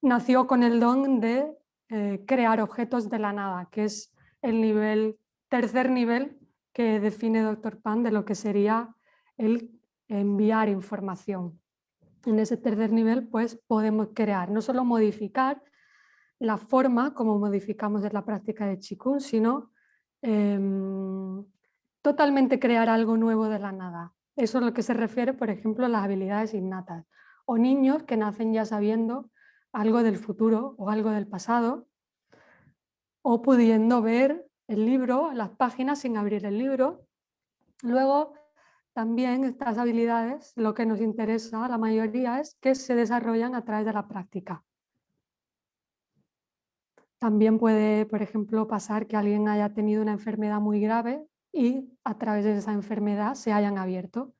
nació con el don de eh, crear objetos de la nada, que es el nivel, tercer nivel que define Dr. Pan de lo que sería el enviar información. En ese tercer nivel pues podemos crear, no solo modificar la forma como modificamos en la práctica de Qigong, sino em, totalmente crear algo nuevo de la nada. Eso es lo que se refiere, por ejemplo, a las habilidades innatas. O niños que nacen ya sabiendo algo del futuro o algo del pasado, o pudiendo ver el libro, las páginas sin abrir el libro. Luego, también estas habilidades, lo que nos interesa, la mayoría, es que se desarrollan a través de la práctica. También puede, por ejemplo, pasar que alguien haya tenido una enfermedad muy grave y a través de esa enfermedad se hayan abierto,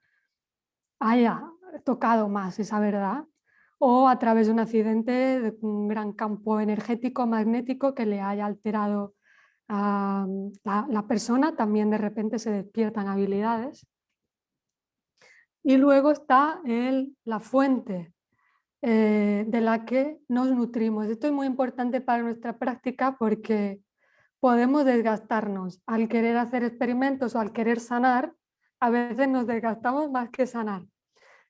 haya tocado más esa verdad, o a través de un accidente de un gran campo energético magnético que le haya alterado la, persona también de repente se despiertan habilidades Y luego está el, la fuente eh, de la que nos nutrimos. Esto es muy importante para nuestra práctica porque podemos desgastarnos. Al querer hacer experimentos o al querer sanar, a veces nos desgastamos más que sanar.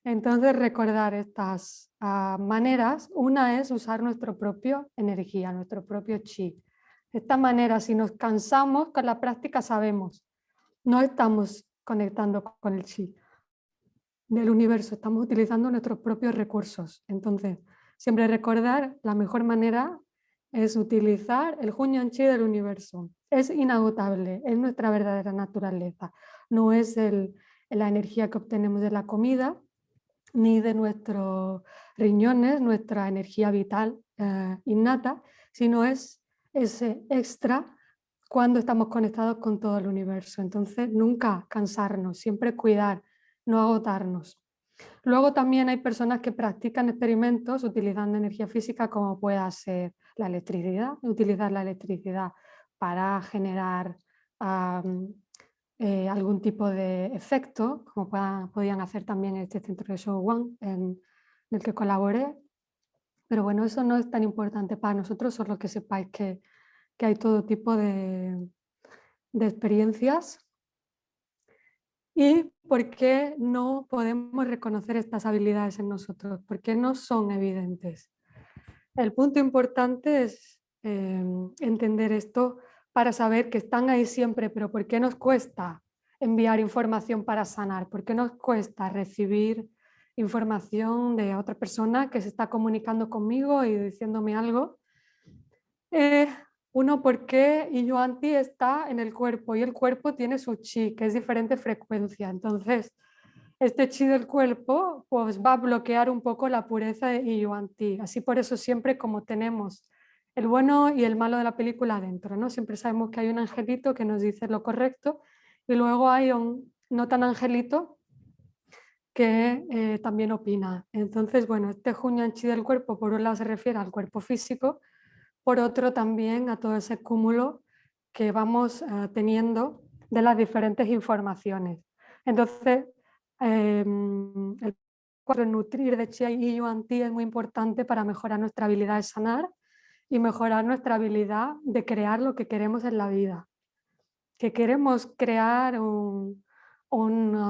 Entonces recordar estas ah, maneras, una es usar nuestra propia energía, nuestro propio chi. De esta manera, si nos cansamos con la práctica, sabemos, no estamos conectando con el chi del universo, estamos utilizando nuestros propios recursos. Entonces, siempre recordar la mejor manera es utilizar el Junyan Chi del universo. Es inagotable, es nuestra verdadera naturaleza. No es la energía que obtenemos de la comida, ni de nuestros riñones, nuestra energía vital eh, innata, sino es ese extra cuando estamos conectados con todo el universo. Entonces, nunca cansarnos, siempre cuidar, no agotarnos. Luego también hay personas que practican experimentos utilizando energía física como pueda ser la electricidad, utilizar la electricidad para generar eh, algún tipo de efecto, como podían hacer también en este centro de Show One en, el que colaboré. Pero bueno, eso no es tan importante para nosotros, solo que sepáis que, que hay todo tipo de, de experiencias ¿Y por qué no podemos reconocer estas habilidades en nosotros? ¿Por qué no son evidentes? El punto importante es em, entender esto para saber que están ahí siempre, pero ¿por qué nos cuesta enviar información para sanar? ¿Por qué nos cuesta recibir información de otra persona que se está comunicando conmigo y diciéndome algo? Eh, uno, porque Iyuanti está en el cuerpo y el cuerpo tiene su chi, que es diferente frecuencia. Entonces, este chi del cuerpo pues, va a bloquear un poco la pureza de Iyuanti. Así por eso siempre como tenemos el bueno y el malo de la película adentro, ¿no? Siempre sabemos que hay un angelito que nos dice lo correcto y luego hay un no tan angelito que eh, también opina. Entonces, bueno, este Junyan Chi del cuerpo por un lado se refiere al cuerpo físico por otro también a todo ese cúmulo que vamos eh, teniendo de las diferentes informaciones. Entonces, em, el cuadro nutrir de Chi y Yuan Ti es muy importante para mejorar nuestra habilidad de sanar y mejorar nuestra habilidad de crear lo que queremos en la vida. Que queremos crear un,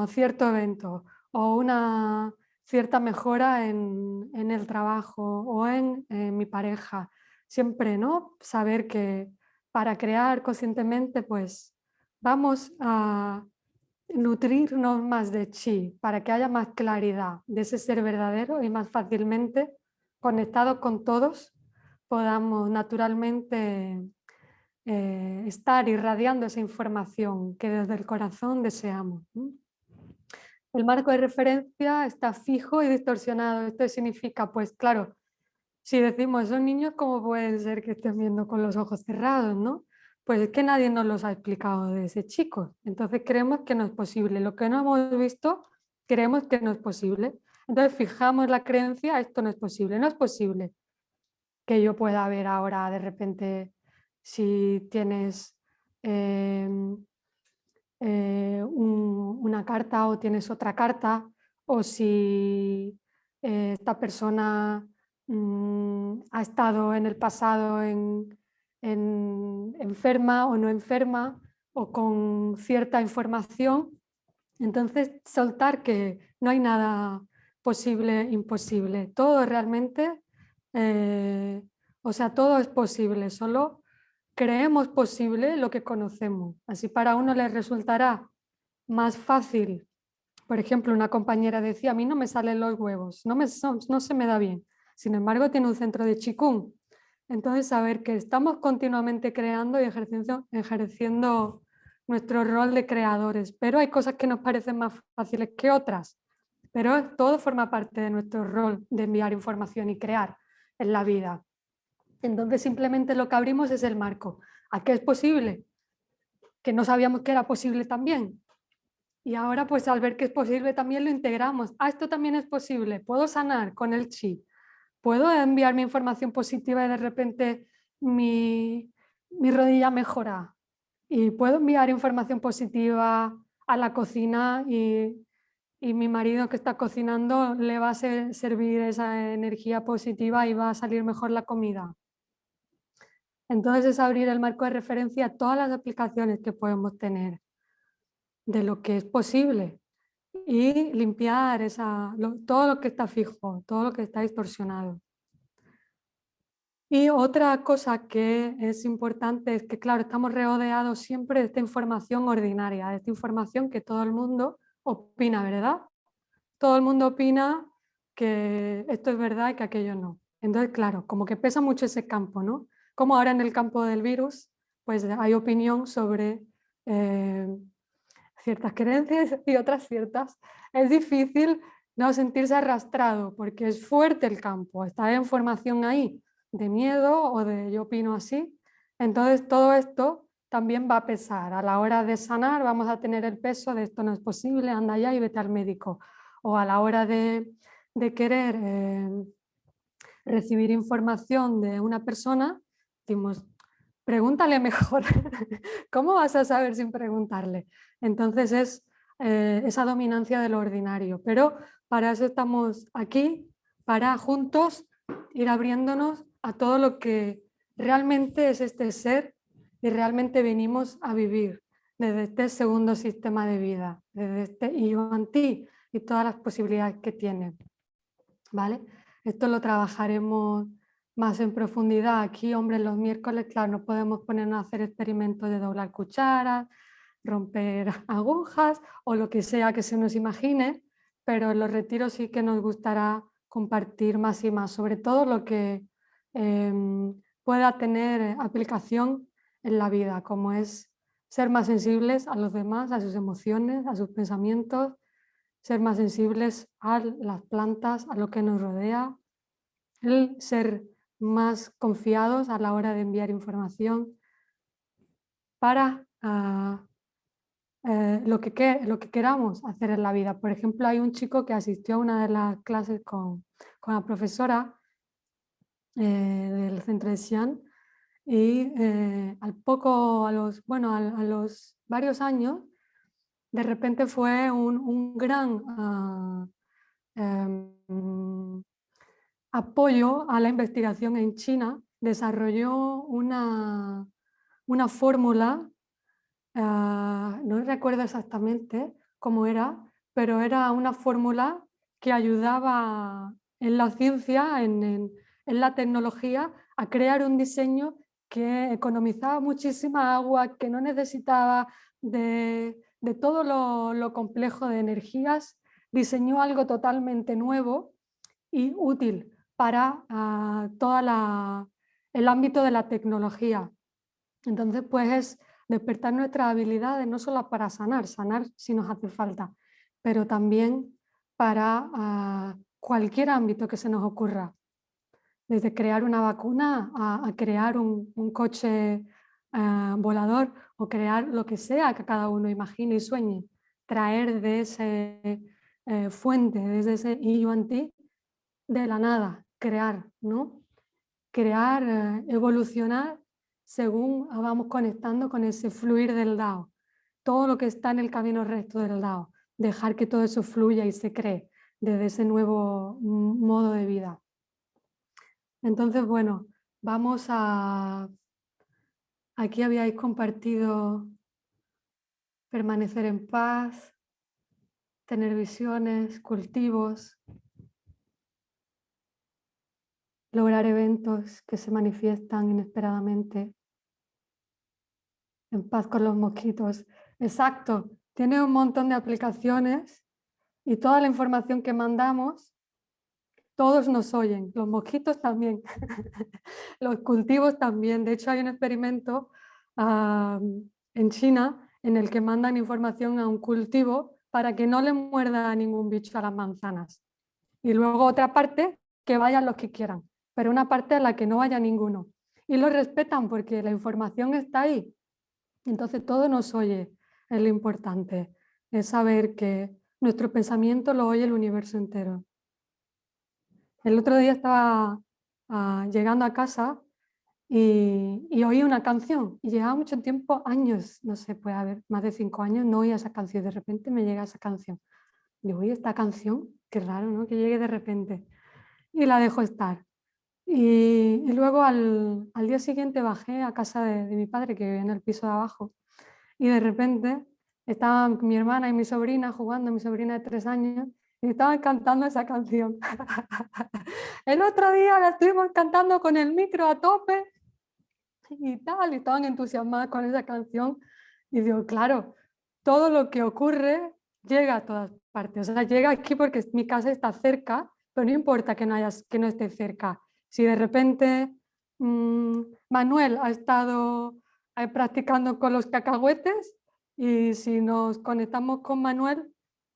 cierto evento o una cierta mejora en, el trabajo o en mi pareja siempre ¿no? saber que para crear conscientemente pues vamos a nutrirnos más de chi para que haya más claridad de ese ser verdadero y más fácilmente conectados con todos podamos naturalmente eh, estar irradiando esa información que desde el corazón deseamos. El marco de referencia está fijo y distorsionado. Esto significa, pues claro, si decimos, esos niños, ¿cómo pueden ser que estén viendo con los ojos cerrados? ¿no? Pues es que nadie nos los ha explicado de ese chico. Entonces creemos que no es posible. Lo que no hemos visto, creemos que no es posible. Entonces fijamos la creencia, esto no es posible. No es posible que yo pueda ver ahora de repente si tienes em, eh, una carta o tienes otra carta o si eh, esta persona Mm, ha estado en el pasado en, enferma o no enferma o con cierta información. Entonces, soltar que no hay nada posible, imposible. Todo realmente, eh, o sea, todo es posible, solo creemos posible lo que conocemos. Así para uno le resultará más fácil. Por ejemplo, una compañera decía, a mí no me salen los huevos, no, me, no se me da bien. Sin embargo, tiene un centro de Qigong. Entonces, saber que estamos continuamente creando y ejerciendo, ejerciendo nuestro rol de creadores, pero hay cosas que nos parecen más fáciles que otras, pero todo forma parte de nuestro rol de enviar información y crear en la vida. Entonces simplemente lo que abrimos es el marco. ¿A qué es posible? Que no sabíamos que era posible también. Y ahora pues al ver que es posible también lo integramos. Ah, esto también es posible. Puedo sanar con el chi puedo enviar mi información positiva y de repente mi, rodilla mejora. Y puedo enviar información positiva a la cocina y, y mi marido que está cocinando le va a servir esa energía positiva y va a salir mejor la comida. Entonces es abrir el marco de referencia a todas las aplicaciones que podemos tener de lo que es posible y limpiar esa, todo lo que está fijo, todo lo que está distorsionado. Y otra cosa que es importante es que, claro, estamos rodeados siempre de esta información ordinaria, de esta información que todo el mundo opina, ¿verdad? Todo el mundo opina que esto es verdad y que aquello no. Entonces, claro, como que pesa mucho ese campo, ¿no? Como ahora en el campo del virus, pues hay opinión sobre eh, ciertas creencias y otras ciertas. Es difícil no sentirse arrastrado porque es fuerte el campo, está la información ahí de miedo o de yo opino así. Entonces todo esto también va a pesar. A la hora de sanar vamos a tener el peso de esto no es posible, anda allá y vete al médico. O a la hora de, querer eh, recibir información de una persona, decimos, pregúntale mejor. ¿Cómo vas a saber sin preguntarle? Entonces es eh, esa dominancia de lo ordinario. Pero para eso estamos aquí, para juntos ir abriéndonos a todo lo que realmente es este ser y realmente venimos a vivir desde este segundo sistema de vida, desde este ti y todas las posibilidades que tiene. ¿Vale? Esto lo trabajaremos más en profundidad. Aquí, hombre, los miércoles, claro, no podemos ponernos a hacer experimentos de doblar cucharas, romper agujas o lo que sea que se nos imagine, pero en los retiros sí que nos gustará compartir más y más, sobre todo lo que em, pueda tener aplicación en la vida, como es ser más sensibles a los demás, a sus emociones, a sus pensamientos, ser más sensibles a las plantas, a lo que nos rodea, el ser más confiados a la hora de enviar información para ah, eh, lo, que, lo que queramos hacer en la vida. Por ejemplo, hay un chico que asistió a una de las clases con, con la profesora eh, del centro de Xi'an y eh, al poco, a los, bueno, a, los varios años, de repente fue un, gran ah, em, apoyo a la investigación en China, desarrolló una, una fórmula, ah, no recuerdo exactamente cómo era, pero era una fórmula que ayudaba en la ciencia, en, en, en la tecnología, a crear un diseño que economizaba muchísima agua, que no necesitaba de, todo lo, complejo de energías, diseñó algo totalmente nuevo y útil para uh, todo el ámbito de la tecnología. Entonces, pues es despertar nuestras habilidades no solo para sanar, sanar si nos hace falta, pero también para ah, cualquier ámbito que se nos ocurra desde crear una vacuna a, crear un, coche eh, volador o crear lo que sea que cada uno imagine y sueñe, traer de ese eh, fuente, desde ese ti de la nada, crear, ¿no? Crear, eh, evolucionar según vamos conectando con ese fluir del Dao. Todo lo que está en el camino recto del Dao, dejar que todo eso fluya y se cree desde ese nuevo mm, modo de vida. Entonces, bueno, vamos a... Aquí habíais compartido permanecer en paz, tener visiones, cultivos, lograr eventos que se manifiestan inesperadamente, en paz con los mosquitos. Exacto, tiene un montón de aplicaciones y toda la información que mandamos todos nos oyen, los mosquitos también, los cultivos también. De hecho hay un experimento en China en el que mandan información a un cultivo para que no le muerda ningún bicho a las manzanas. Y luego otra parte, que vayan los que quieran, pero una parte a la que no vaya ninguno. Y lo respetan porque la información está ahí. Entonces todo nos oye, es lo importante, es saber que nuestro pensamiento lo oye el universo entero. El otro día estaba ah, llegando a casa y, oí una canción y llevaba mucho tiempo, años, no sé, puede haber más de cinco años, no oía esa canción. De repente me llega esa canción. Digo, oye, esta canción, qué raro, ¿no? Que llegue de repente. Y la dejo estar. Y, luego al, día siguiente bajé a casa de, de mi padre, que vivía en el piso de abajo, y de repente estaban mi hermana y mi sobrina jugando, mi sobrina de tres años, y estaban cantando esa canción. el otro día la estuvimos cantando con el micro a tope y tal, y estaban entusiasmadas con esa canción. Y digo, claro, todo lo que ocurre llega a todas partes. O sea, llega aquí porque mi casa está cerca, pero no importa que no, hayas, que no esté cerca. Si de repente mmm, Manuel ha estado eh, practicando con los cacahuetes y si nos conectamos con Manuel,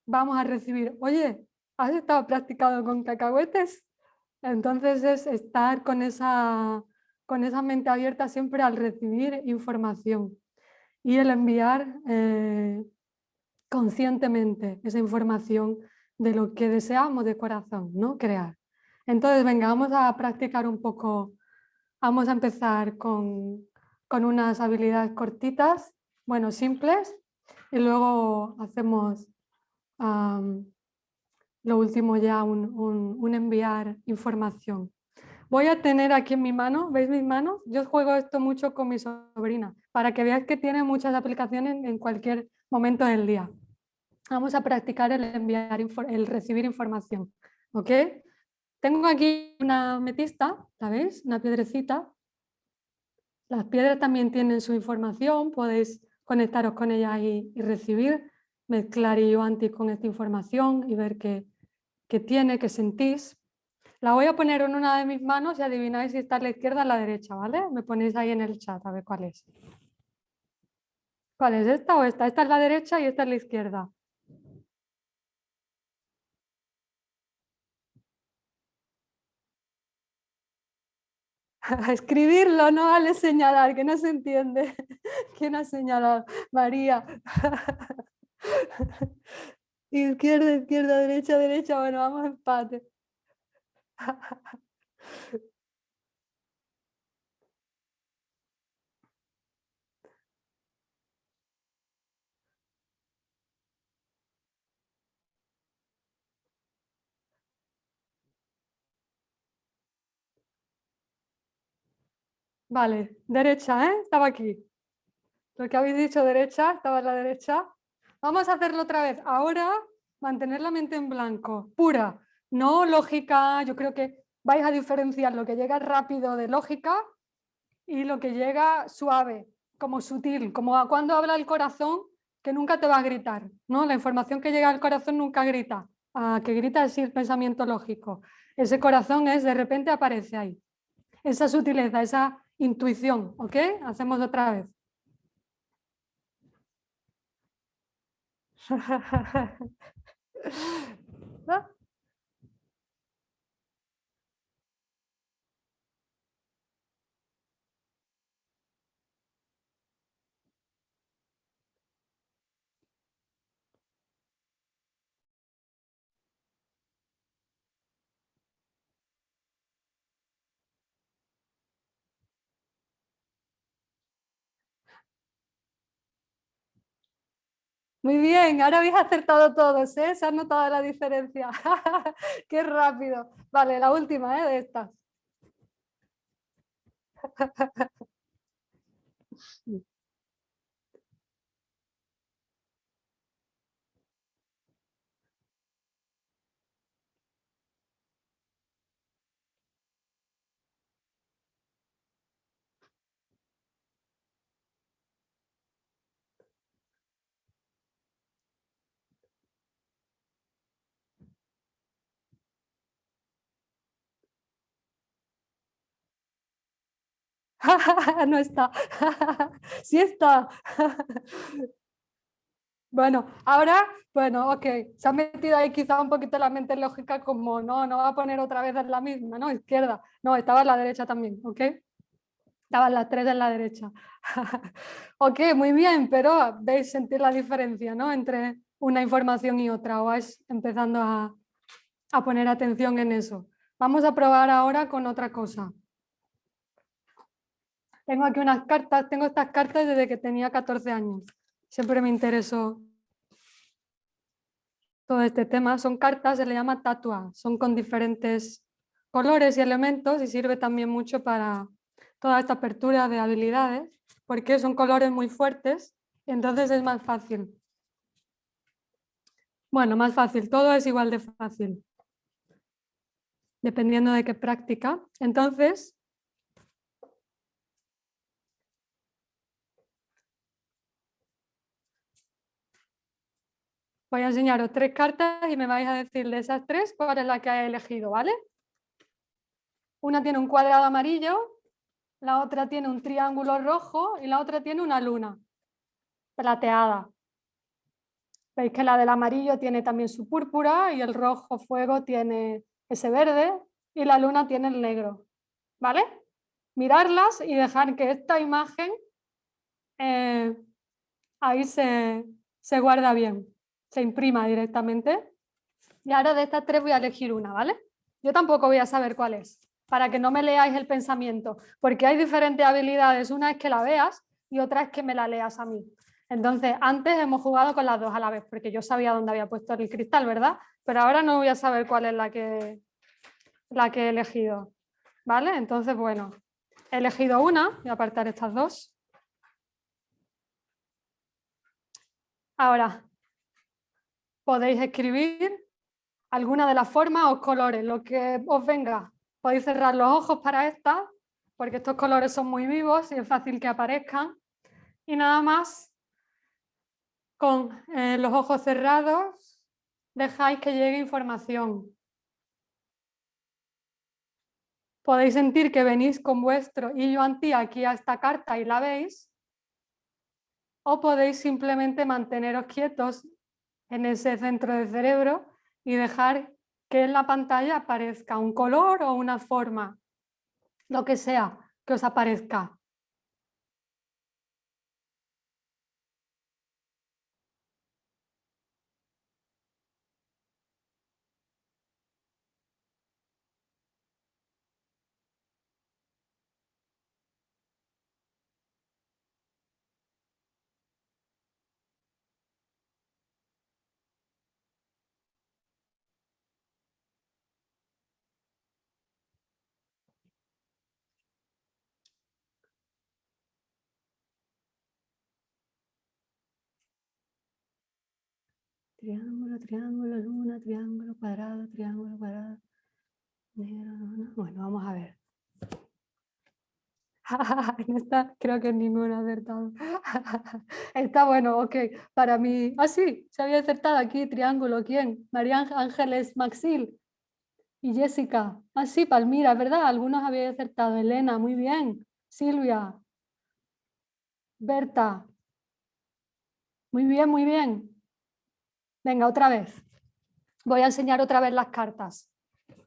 vamos a recibir, oye, ¿has estado practicando con cacahuetes? Entonces es estar con esa, con esa mente abierta siempre al recibir información y el enviar eh, conscientemente esa información de lo que deseamos de corazón, ¿no? Crear. Entonces, venga, vamos a practicar un poco, vamos a empezar con, con unas habilidades cortitas, bueno, simples, y luego hacemos lo último ya, un, enviar información. Voy a tener aquí en mi mano, ¿veis mis manos? Yo juego esto mucho con mi sobrina, para que veáis que tiene muchas aplicaciones en cualquier momento del día. Vamos a practicar el enviar, el recibir información, ¿ok? Tengo aquí una metista, ¿la veis? Una piedrecita. Las piedras también tienen su información, podéis conectaros con ellas y, y recibir mezclar yo antes con esta información y ver qué, qué, tiene, qué sentís. La voy a poner en una de mis manos y adivináis si está a la izquierda o a la derecha, ¿vale? Me ponéis ahí en el chat a ver cuál es. ¿Cuál es esta o esta? Esta es la derecha y esta es la izquierda. A escribirlo, no vale señalar, que no se entiende. ¿Quién ha señalado? María. izquierda, izquierda, derecha, derecha. Bueno, vamos a empate. Vale, derecha, ¿eh? Estaba aquí. Lo que habéis dicho derecha, estaba en la derecha. Vamos a hacerlo otra vez. Ahora, mantener la mente en blanco, pura, no lógica. Yo creo que vais a diferenciar lo que llega rápido de lógica y lo que llega suave, como sutil, como cuando habla el corazón, que nunca te va a gritar. ¿no? La información que llega al corazón nunca grita. A que grita es el pensamiento lógico. Ese corazón es, de repente aparece ahí. Esa sutileza, esa intuición. ¿Ok? Hacemos otra vez. Muy bien, ahora habéis acertado todos, ¿eh? Se ha notado la diferencia. Qué rápido. Vale, la última ¿eh? de estas. no está. sí está. bueno, ahora, bueno, ok, se ha metido ahí quizá un poquito la mente lógica como, no, no va a poner otra vez en la misma, ¿no? Izquierda. No, estaba en la derecha también, ¿ok? Estaban las tres en la derecha. ok, muy bien, pero veis sentir la diferencia, ¿no? Entre una información y otra, o vais empezando a, a poner atención en eso. Vamos a probar ahora con otra cosa. Tengo aquí unas cartas, tengo estas cartas desde que tenía 14 años. Siempre me interesó todo este tema. Son cartas, se le llama tatua, son con diferentes colores y elementos y sirve también mucho para toda esta apertura de habilidades porque son colores muy fuertes entonces es más fácil. Bueno, más fácil, todo es igual de fácil dependiendo de qué práctica. Entonces, Voy a enseñaros tres cartas y me vais a decir de esas tres cuál es la que he elegido, ¿vale? Una tiene un cuadrado amarillo, la otra tiene un triángulo rojo y la otra tiene una luna plateada. Veis que la del amarillo tiene también su púrpura y el rojo fuego tiene ese verde y la luna tiene el negro. ¿Vale? Mirarlas y dejar que esta imagen eh, ahí se, se guarda bien se imprima directamente. Y ahora de estas tres voy a elegir una, ¿vale? Yo tampoco voy a saber cuál es, para que no me leáis el pensamiento, porque hay diferentes habilidades. Una es que la veas y otra es que me la leas a mí. Entonces, antes hemos jugado con las dos a la vez, porque yo sabía dónde había puesto el cristal, ¿verdad? Pero ahora no voy a saber cuál es la que, la que he elegido. ¿Vale? Entonces, bueno, he elegido una, voy a apartar estas dos. Ahora, podéis escribir alguna de las formas o colores, lo que os venga. Podéis cerrar los ojos para esta, porque estos colores son muy vivos y es fácil que aparezcan. Y nada más, con eh, los ojos cerrados, dejáis que llegue información. Podéis sentir que venís con vuestro hilo anti aquí a esta carta y la veis, o podéis simplemente manteneros quietos en ese centro del cerebro y dejar que en la pantalla aparezca un color o una forma, lo que sea que os aparezca. Triángulo, triángulo, luna, triángulo, cuadrado, triángulo, cuadrado. Bueno, vamos a ver. en esta creo que ninguna acertado. Está bueno, ok. Para mí, ah sí, se había acertado aquí, triángulo, ¿quién? María Ángeles Maxil y Jessica. Ah sí, Palmira, ¿verdad? Algunos habían acertado. Elena, muy bien. Silvia. Berta. Muy bien, muy bien. Venga, otra vez. Voy a enseñar otra vez las cartas.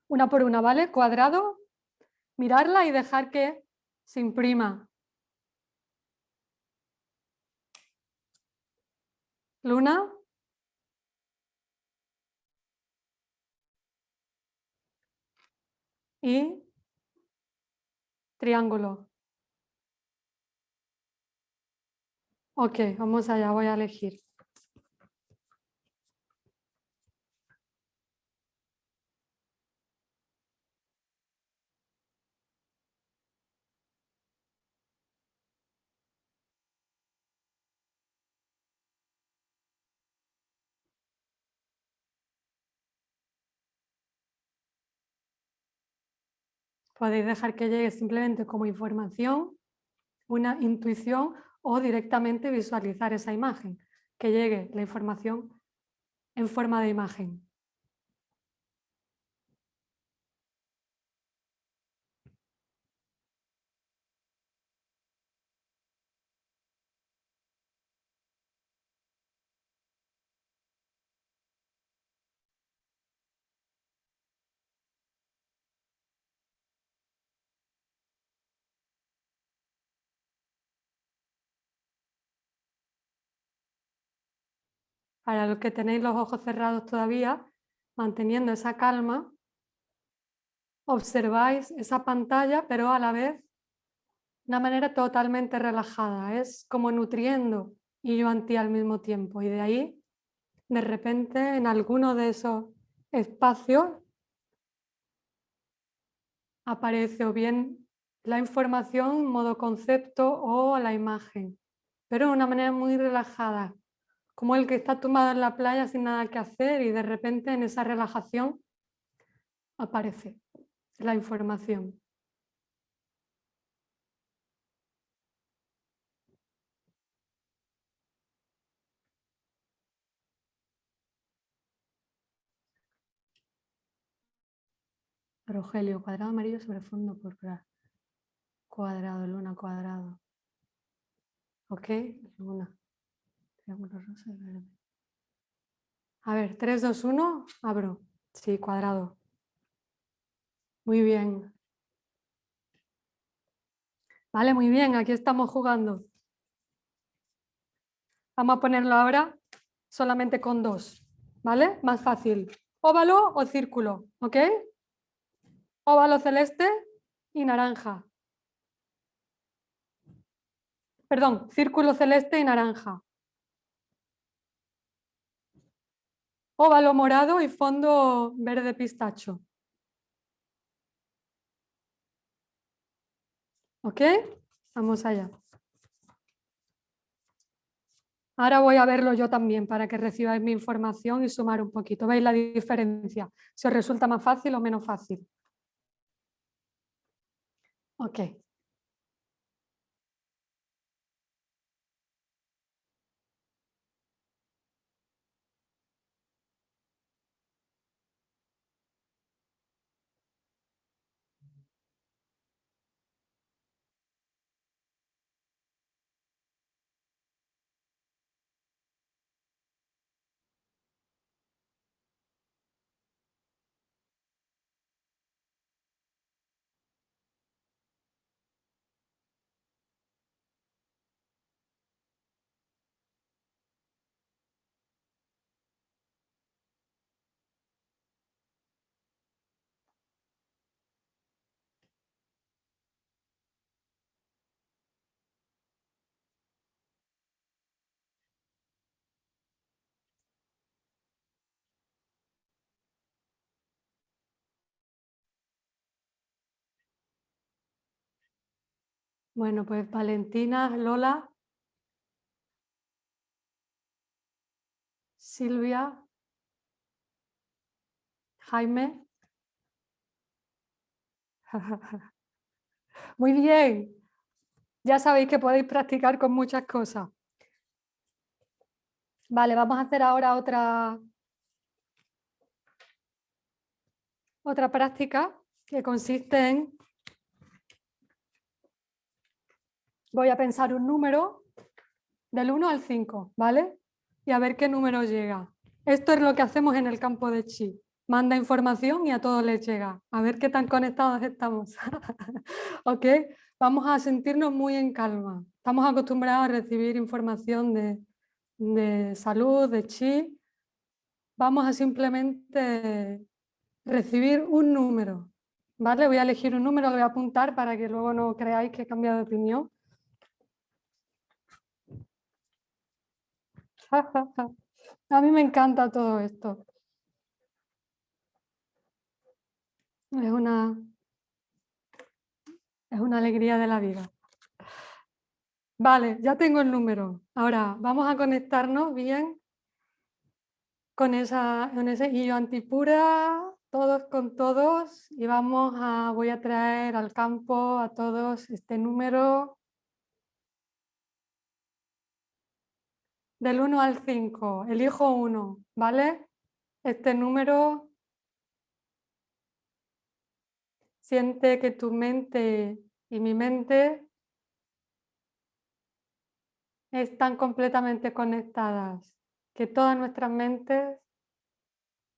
Una por una, ¿vale? Cuadrado, mirarla y dejar que se imprima. Luna. Y triángulo. Ok, vamos allá, voy a elegir. Podéis dejar que llegue simplemente como información, una intuición o directamente visualizar esa imagen, que llegue la información en forma de imagen. Para los que tenéis los ojos cerrados todavía, manteniendo esa calma, observáis esa pantalla, pero a la vez de una manera totalmente relajada. Es como nutriendo y yo anti al mismo tiempo. Y de ahí de repente en alguno de esos espacios aparece o bien la información modo concepto o la imagen, pero de una manera muy relajada, como el que está tumbado en la playa sin nada que hacer y de repente en esa relajación aparece la información. Rogelio, cuadrado amarillo sobre fondo púrpura. Cuadrado, luna, cuadrado. Ok, luna. A ver, 3, 2, 1, abro. Sí, cuadrado. Muy bien. Vale, muy bien, aquí estamos jugando. Vamos a ponerlo ahora solamente con dos, ¿vale? Más fácil. Óvalo o círculo, ¿ok? óvalo celeste y naranja. Perdón, círculo celeste y naranja. Óvalo morado y fondo verde pistacho. ¿Ok? Vamos allá. Ahora voy a verlo yo también para que recibáis mi información y sumar un poquito. ¿Veis la diferencia? Si os resulta más fácil o menos fácil. Ok. Bueno, pues Valentina, Lola, Silvia, Jaime. Muy bien. Ya sabéis que podéis practicar con muchas cosas. Vale, vamos a hacer ahora otra, otra práctica que consiste en voy a pensar un número del 1 al 5, ¿vale? Y a ver qué número llega. Esto es lo que hacemos en el campo de Chi. Manda información y a todos les llega. A ver qué tan conectados estamos. ¿Ok? Vamos a sentirnos muy en calma. Estamos acostumbrados a recibir información de, de salud, de Chi. Vamos a simplemente recibir un número. ¿Vale? Voy a elegir un número, lo voy a apuntar para que luego no creáis que he cambiado de opinión. A mí me encanta todo esto. Es una, es una alegría de la vida. Vale, ya tengo el número. Ahora vamos a conectarnos bien con, esa, con ese hilo antipura, todos con todos, y vamos a, voy a traer al campo a todos este número del 1 al 5, elijo uno, ¿vale? Este número siente que tu mente y mi mente están completamente conectadas, que todas nuestras mentes,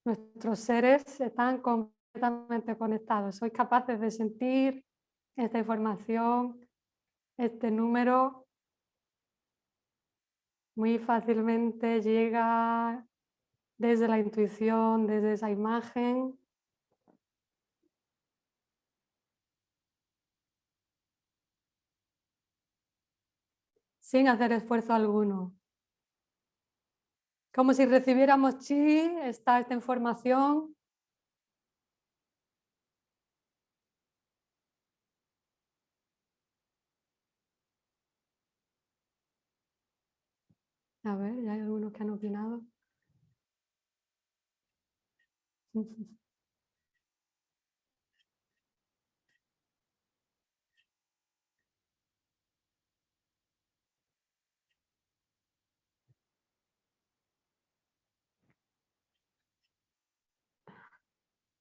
nuestros seres están completamente conectados. Sois capaces de sentir esta información, este número muy fácilmente llega desde la intuición, desde esa imagen. Sin hacer esfuerzo alguno. Como si recibiéramos chi, está esta información. A ver, ya hay algunos que han opinado.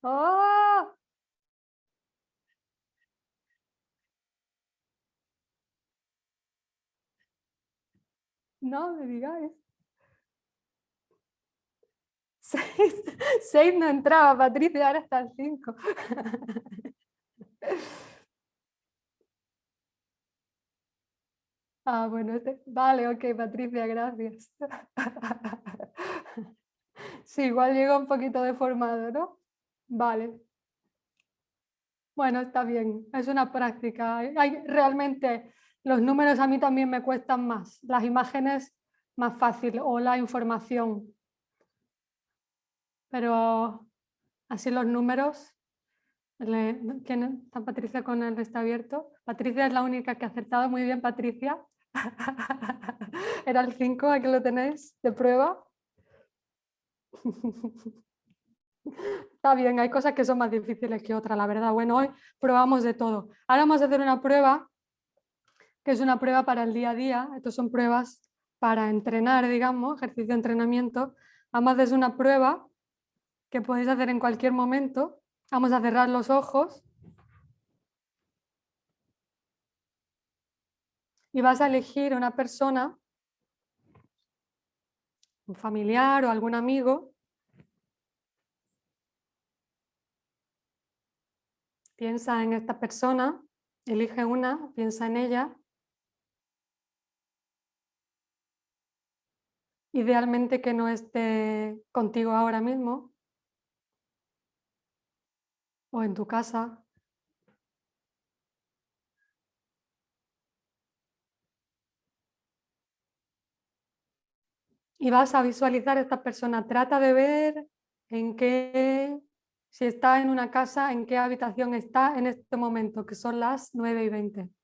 ¡Oh! No me digáis. Seis, seis no entraba, Patricia, ahora está el cinco. Ah, bueno, este, vale, ok, Patricia, gracias. Sí, igual llegó un poquito deformado, ¿no? Vale. Bueno, está bien, es una práctica. Hay, realmente los números a mí también me cuestan más, las imágenes más fácil o la información. Pero así los números, ¿quién está Patricia con el está abierto? Patricia es la única que ha acertado, muy bien Patricia. Era el 5, aquí lo tenéis de prueba. Está bien, hay cosas que son más difíciles que otras, la verdad. Bueno, hoy probamos de todo. Ahora vamos a hacer una prueba, que es una prueba para el día a día. Estas son pruebas para entrenar, digamos, ejercicio de entrenamiento. Además es una prueba que podéis hacer en cualquier momento. Vamos a cerrar los ojos. Y vas a elegir una persona, un familiar o algún amigo, Piensa en esta persona, elige una, piensa en ella. Idealmente que no esté contigo ahora mismo o en tu casa. Y vas a visualizar a esta persona. Trata de ver en qué si está en una casa, ¿en qué habitación está en este momento? Que son las 9 y 20.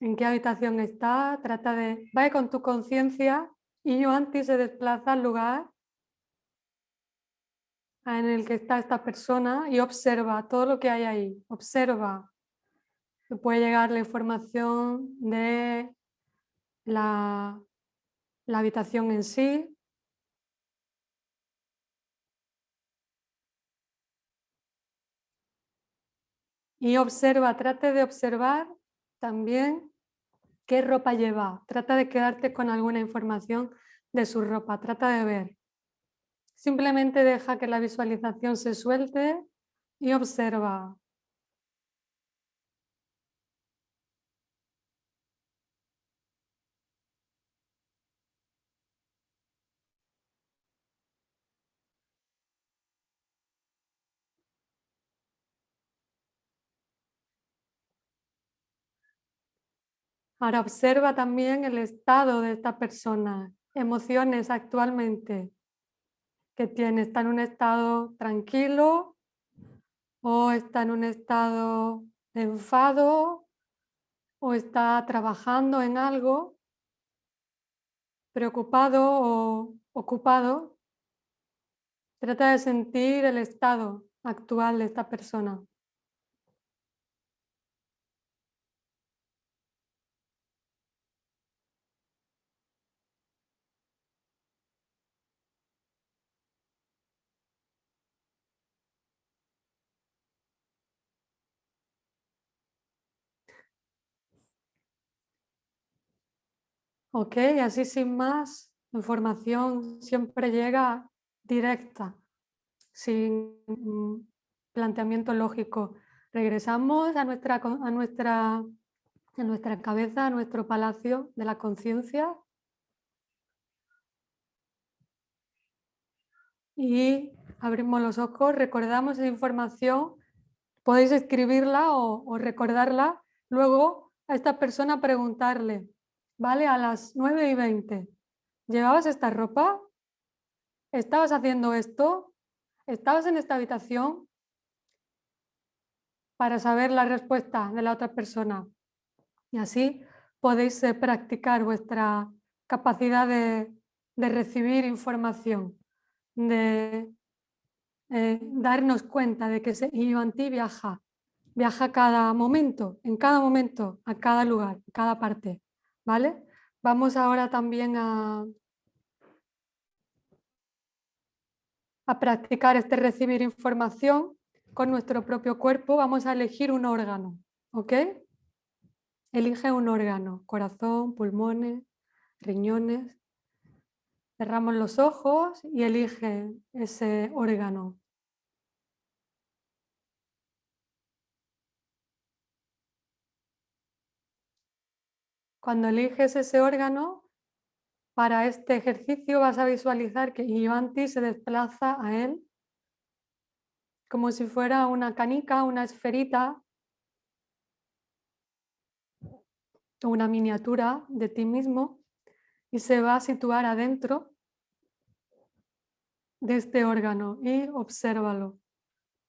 ¿En qué habitación está? Trata de... Va con tu conciencia y yo antes se desplaza al lugar en el que está esta persona y observa todo lo que hay ahí. Observa. puede llegar la información de la, la habitación en sí, Y observa, trate de observar también qué ropa lleva. Trata de quedarte con alguna información de su ropa, trata de ver. Simplemente deja que la visualización se suelte y observa. Ahora observa también el estado de esta persona, emociones actualmente que tiene. ¿Está en un estado tranquilo o está en un estado de enfado o está trabajando en algo, preocupado o ocupado? Trata de sentir el estado actual de esta persona. Ok, así sin más, información siempre llega directa, sin mm, planteamiento lógico. Regresamos a nuestra, a nuestra, a nuestra cabeza, a nuestro palacio de la conciencia. Y abrimos los ojos, recordamos esa información, podéis escribirla o, o recordarla, luego a esta persona preguntarle, ¿vale? A las 9 y 20. ¿Llevabas esta ropa? ¿Estabas haciendo esto? ¿Estabas en esta habitación? Para saber la respuesta de la otra persona. Y así podéis eh, practicar vuestra capacidad de, recibir información, de eh, darnos cuenta de que Ivanti viaja, viaja cada momento, en cada momento, a cada lugar, cada parte. ¿Vale? Vamos ahora también a, a practicar este recibir información con nuestro propio cuerpo. Vamos a elegir un órgano, ¿ok? Elige un órgano, corazón, pulmones, riñones. Cerramos los ojos y elige ese órgano. Cuando eliges ese órgano, para este ejercicio vas a visualizar que Ivanti se desplaza a él como si fuera una canica, una esferita, una miniatura de ti mismo y se va a situar adentro de este órgano y obsérvalo.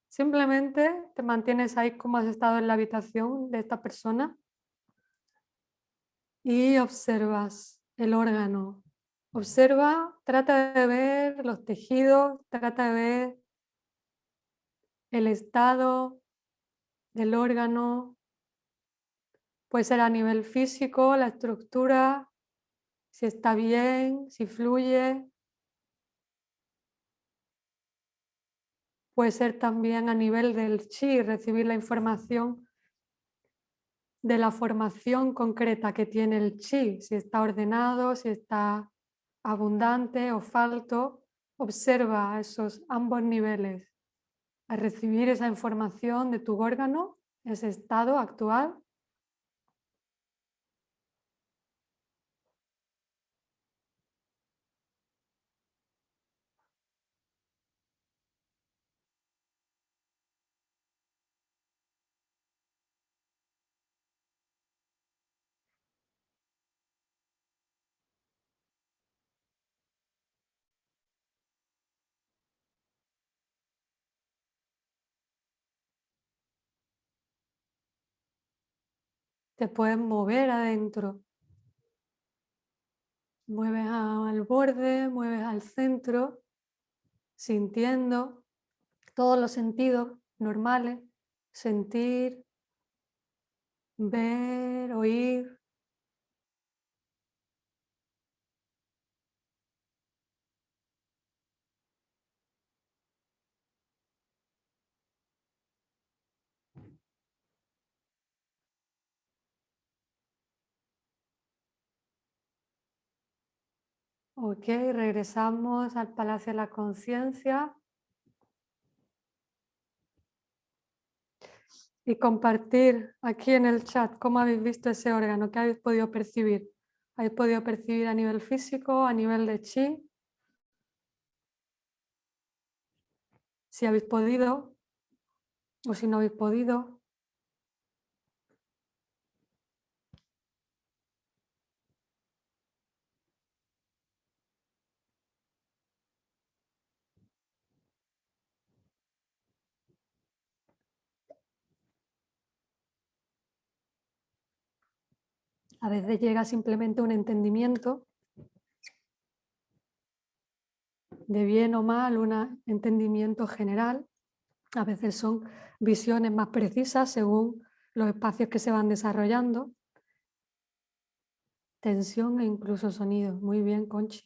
Simplemente te mantienes ahí como has estado en la habitación de esta persona y observas el órgano. Observa, trata de ver los tejidos, trata de ver el estado del órgano. Puede ser a nivel físico, la estructura, si está bien, si fluye. Puede ser también a nivel del chi, recibir la información de la formación concreta que tiene el chi, si está ordenado, si está abundante o falto, observa esos ambos niveles. Al recibir esa información de tu órgano, ese estado actual, te puedes mover adentro. Mueves al borde, mueves al centro, sintiendo todos los sentidos normales, sentir, ver, oír. Ok, regresamos al Palacio de la Conciencia. Y compartir aquí en el chat cómo habéis visto ese órgano, qué habéis podido percibir. ¿Habéis podido percibir a nivel físico, a nivel de chi? Si habéis podido o si no habéis podido. A veces llega simplemente un entendimiento de bien o mal, un entendimiento general. A veces son visiones más precisas según los espacios que se van desarrollando. Tensión e incluso sonido. Muy bien, Conchi.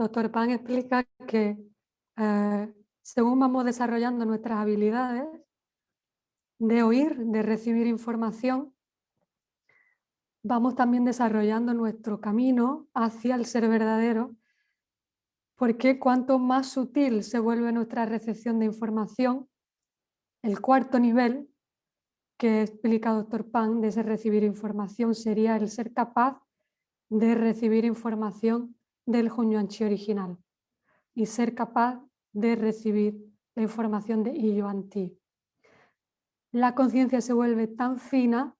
Doctor Pan explica que eh, según vamos desarrollando nuestras habilidades de oír, de recibir información, vamos también desarrollando nuestro camino hacia el ser verdadero, porque cuanto más sutil se vuelve nuestra recepción de información, el cuarto nivel que explica Doctor Pan de ese recibir información sería el ser capaz de recibir información del Hunyuanchi original y ser capaz de recibir la información de Iyuan-Ti. La conciencia se vuelve tan fina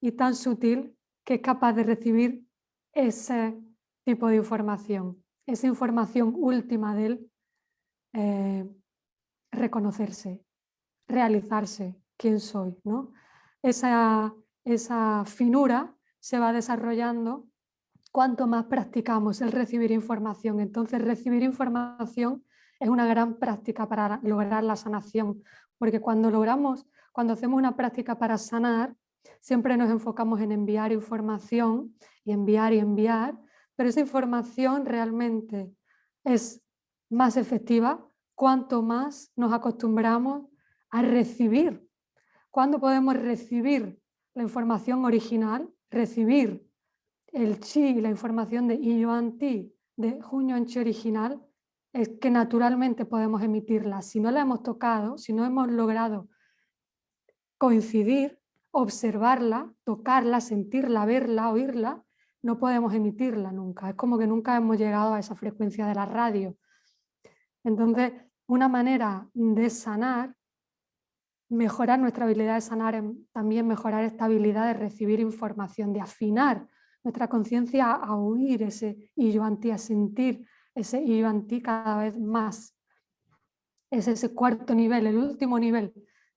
y tan sutil que es capaz de recibir ese tipo de información, esa información última del eh, reconocerse, realizarse, quién soy. ¿no? Esa, esa finura se va desarrollando cuanto más practicamos el recibir información. Entonces recibir información es una gran práctica para lograr la sanación, porque cuando logramos, cuando hacemos una práctica para sanar, siempre nos enfocamos en enviar información y enviar y enviar, pero esa información realmente es más efectiva cuanto más nos acostumbramos a recibir. Cuando podemos recibir la información original, recibir el chi y la información de Iyuan Ti, de Hunyuan Chi original, es que naturalmente podemos emitirla. Si no la hemos tocado, si no hemos logrado coincidir, observarla, tocarla, sentirla, verla, oírla, no podemos emitirla nunca. Es como que nunca hemos llegado a esa frecuencia de la radio. Entonces, una manera de sanar, mejorar nuestra habilidad de sanar, también mejorar esta habilidad de recibir información, de afinar nuestra conciencia a oír ese ti, a sentir ese ti cada vez más. Es ese cuarto nivel, el último nivel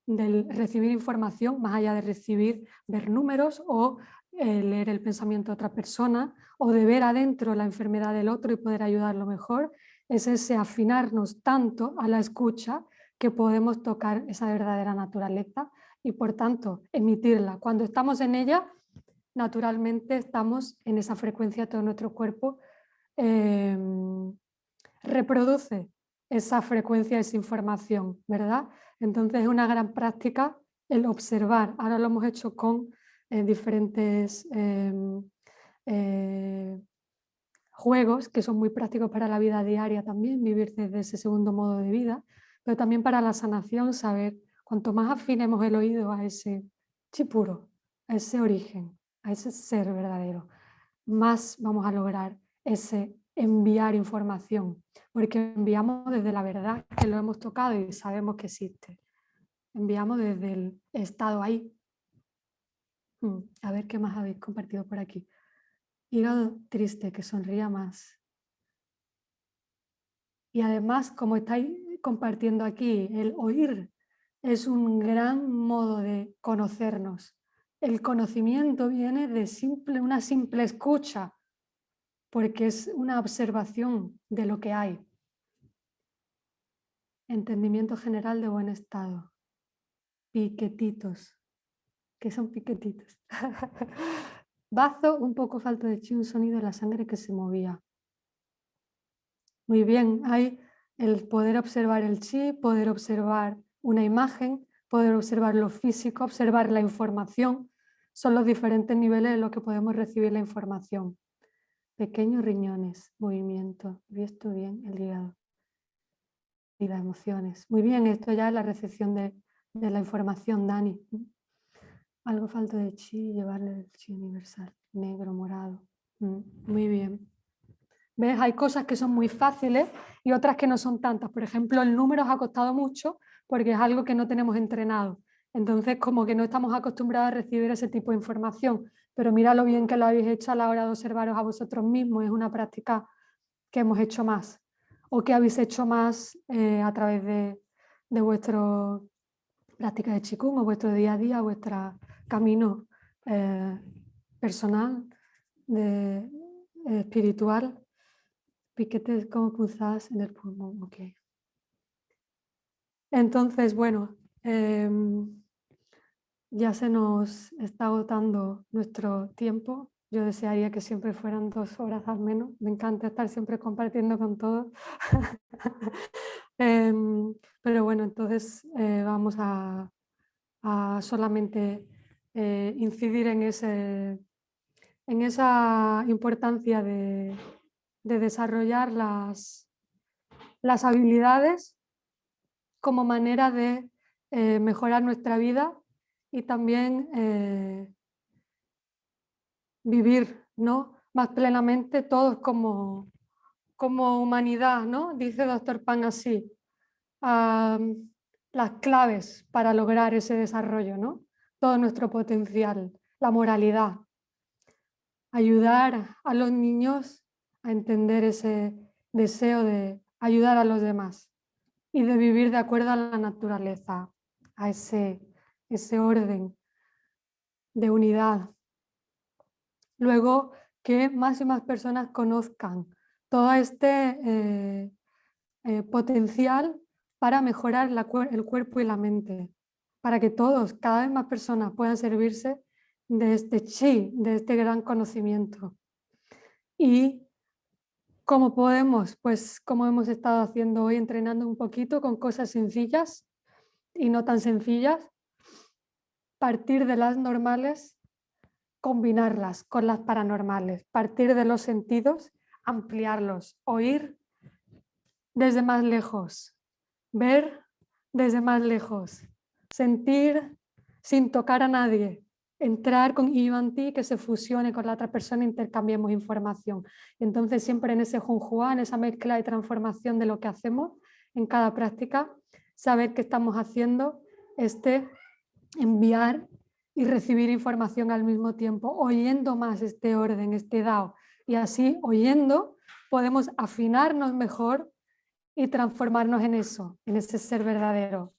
del recibir información, más allá de recibir, ver números o eh, leer el pensamiento de otra persona o de ver adentro la enfermedad del otro y poder ayudarlo mejor, es ese afinarnos tanto a la escucha que podemos tocar esa verdadera naturaleza y por tanto emitirla. Cuando estamos en ella, naturalmente estamos en esa frecuencia, todo nuestro cuerpo em, reproduce esa frecuencia, esa información, ¿verdad? Entonces es una gran práctica el observar. Ahora lo hemos hecho con eh, diferentes em, eh, juegos que son muy prácticos para la vida diaria también, vivir desde ese segundo modo de vida, pero también para la sanación, saber cuanto más afinemos el oído a ese chipuro, a ese origen, a ese ser verdadero, más vamos a lograr ese enviar información, porque enviamos desde la verdad que lo hemos tocado y sabemos que existe. Enviamos desde el estado ahí. Hmm, a ver qué más habéis compartido por aquí. Hígado triste, que sonría más. Y además, como estáis compartiendo aquí, el oír es un gran modo de conocernos. El conocimiento viene de simple, una simple escucha, porque es una observación de lo que hay. Entendimiento general de buen estado. Piquetitos. ¿Qué son piquetitos? Bazo, un poco falto de chi, un sonido de la sangre que se movía. Muy bien, hay el poder observar el chi, poder observar una imagen, poder observar lo físico, observar la información. Son los diferentes niveles en los que podemos recibir la información. Pequeños riñones, movimiento, vi esto bien, el hígado y las emociones. Muy bien, esto ya es la recepción de, de la información, Dani. Algo falta de chi, llevarle el chi universal, negro, morado. Mm, muy bien. ¿Ves? Hay cosas que son muy fáciles y otras que no son tantas. Por ejemplo, el número os ha costado mucho porque es algo que no tenemos entrenado. Entonces, como que no estamos acostumbrados a recibir ese tipo de información. Pero mira lo bien que lo habéis hecho a la hora de observaros a vosotros mismos. Es una práctica que hemos hecho más o que habéis hecho más eh, a través de, de vuestra práctica de Qigong o vuestro día a día, vuestra camino eh, personal, de, eh, espiritual, piquetes como punzadas en el pulmón. Okay. Entonces, bueno, em, ya se nos está agotando nuestro tiempo. Yo desearía que siempre fueran dos horas al menos. Me encanta estar siempre compartiendo con todos. Em, pero bueno, entonces eh, vamos a, solamente eh, incidir en, ese, en esa importancia de, desarrollar las, las, habilidades como manera de eh, mejorar nuestra vida y también eh, vivir ¿no? más plenamente todos como, como humanidad, ¿no? Dice Doctor Pan así, las claves para lograr ese desarrollo, ¿no? Todo nuestro potencial, la moralidad, ayudar a los niños a entender ese deseo de ayudar a los demás y de vivir de acuerdo a la naturaleza, a ese, ese orden de unidad. Luego, que más y más personas conozcan todo este eh, eh, potencial para mejorar el cuerpo y la mente, para que todos, cada vez más personas puedan servirse de este chi, de este gran conocimiento. Y cómo podemos, pues como hemos estado haciendo hoy, entrenando un poquito con cosas sencillas y no tan sencillas, partir de las normales, combinarlas con las paranormales, partir de los sentidos, ampliarlos, oír desde más lejos, ver desde más lejos, sentir sin tocar a nadie, entrar con Ivanti, que se fusione con la otra persona, intercambiemos información. Entonces siempre en ese junjua, en esa mezcla y transformación de lo que hacemos en cada práctica, saber qué estamos haciendo, este enviar y recibir información al mismo tiempo, oyendo más este orden, este DAO. Y así, oyendo, podemos afinarnos mejor y transformarnos en eso, en ese ser verdadero,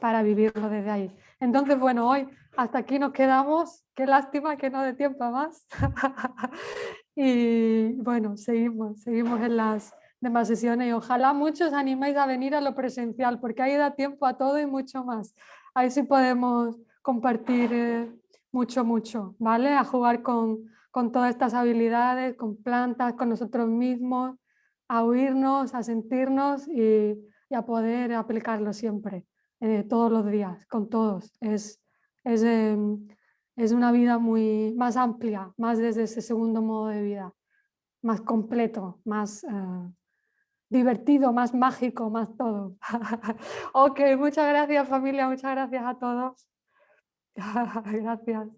para vivirlo desde ahí. Entonces, bueno, hoy hasta aquí nos quedamos. Qué lástima que no dé tiempo más. y bueno, seguimos, seguimos en las demás sesiones y ojalá muchos animéis a venir a lo presencial porque ahí da tiempo a todo y mucho más. Ahí sí podemos compartir eh, mucho, mucho, ¿vale? A jugar con, con todas estas habilidades, con plantas, con nosotros mismos, a oírnos, a sentirnos y, a poder aplicarlo siempre, eh, todos los días, con todos. Es, es, em, es una vida muy más amplia, más desde ese segundo modo de vida, más completo, más eh, divertido, más mágico, más todo. ok, muchas gracias familia, muchas gracias a todos. gracias.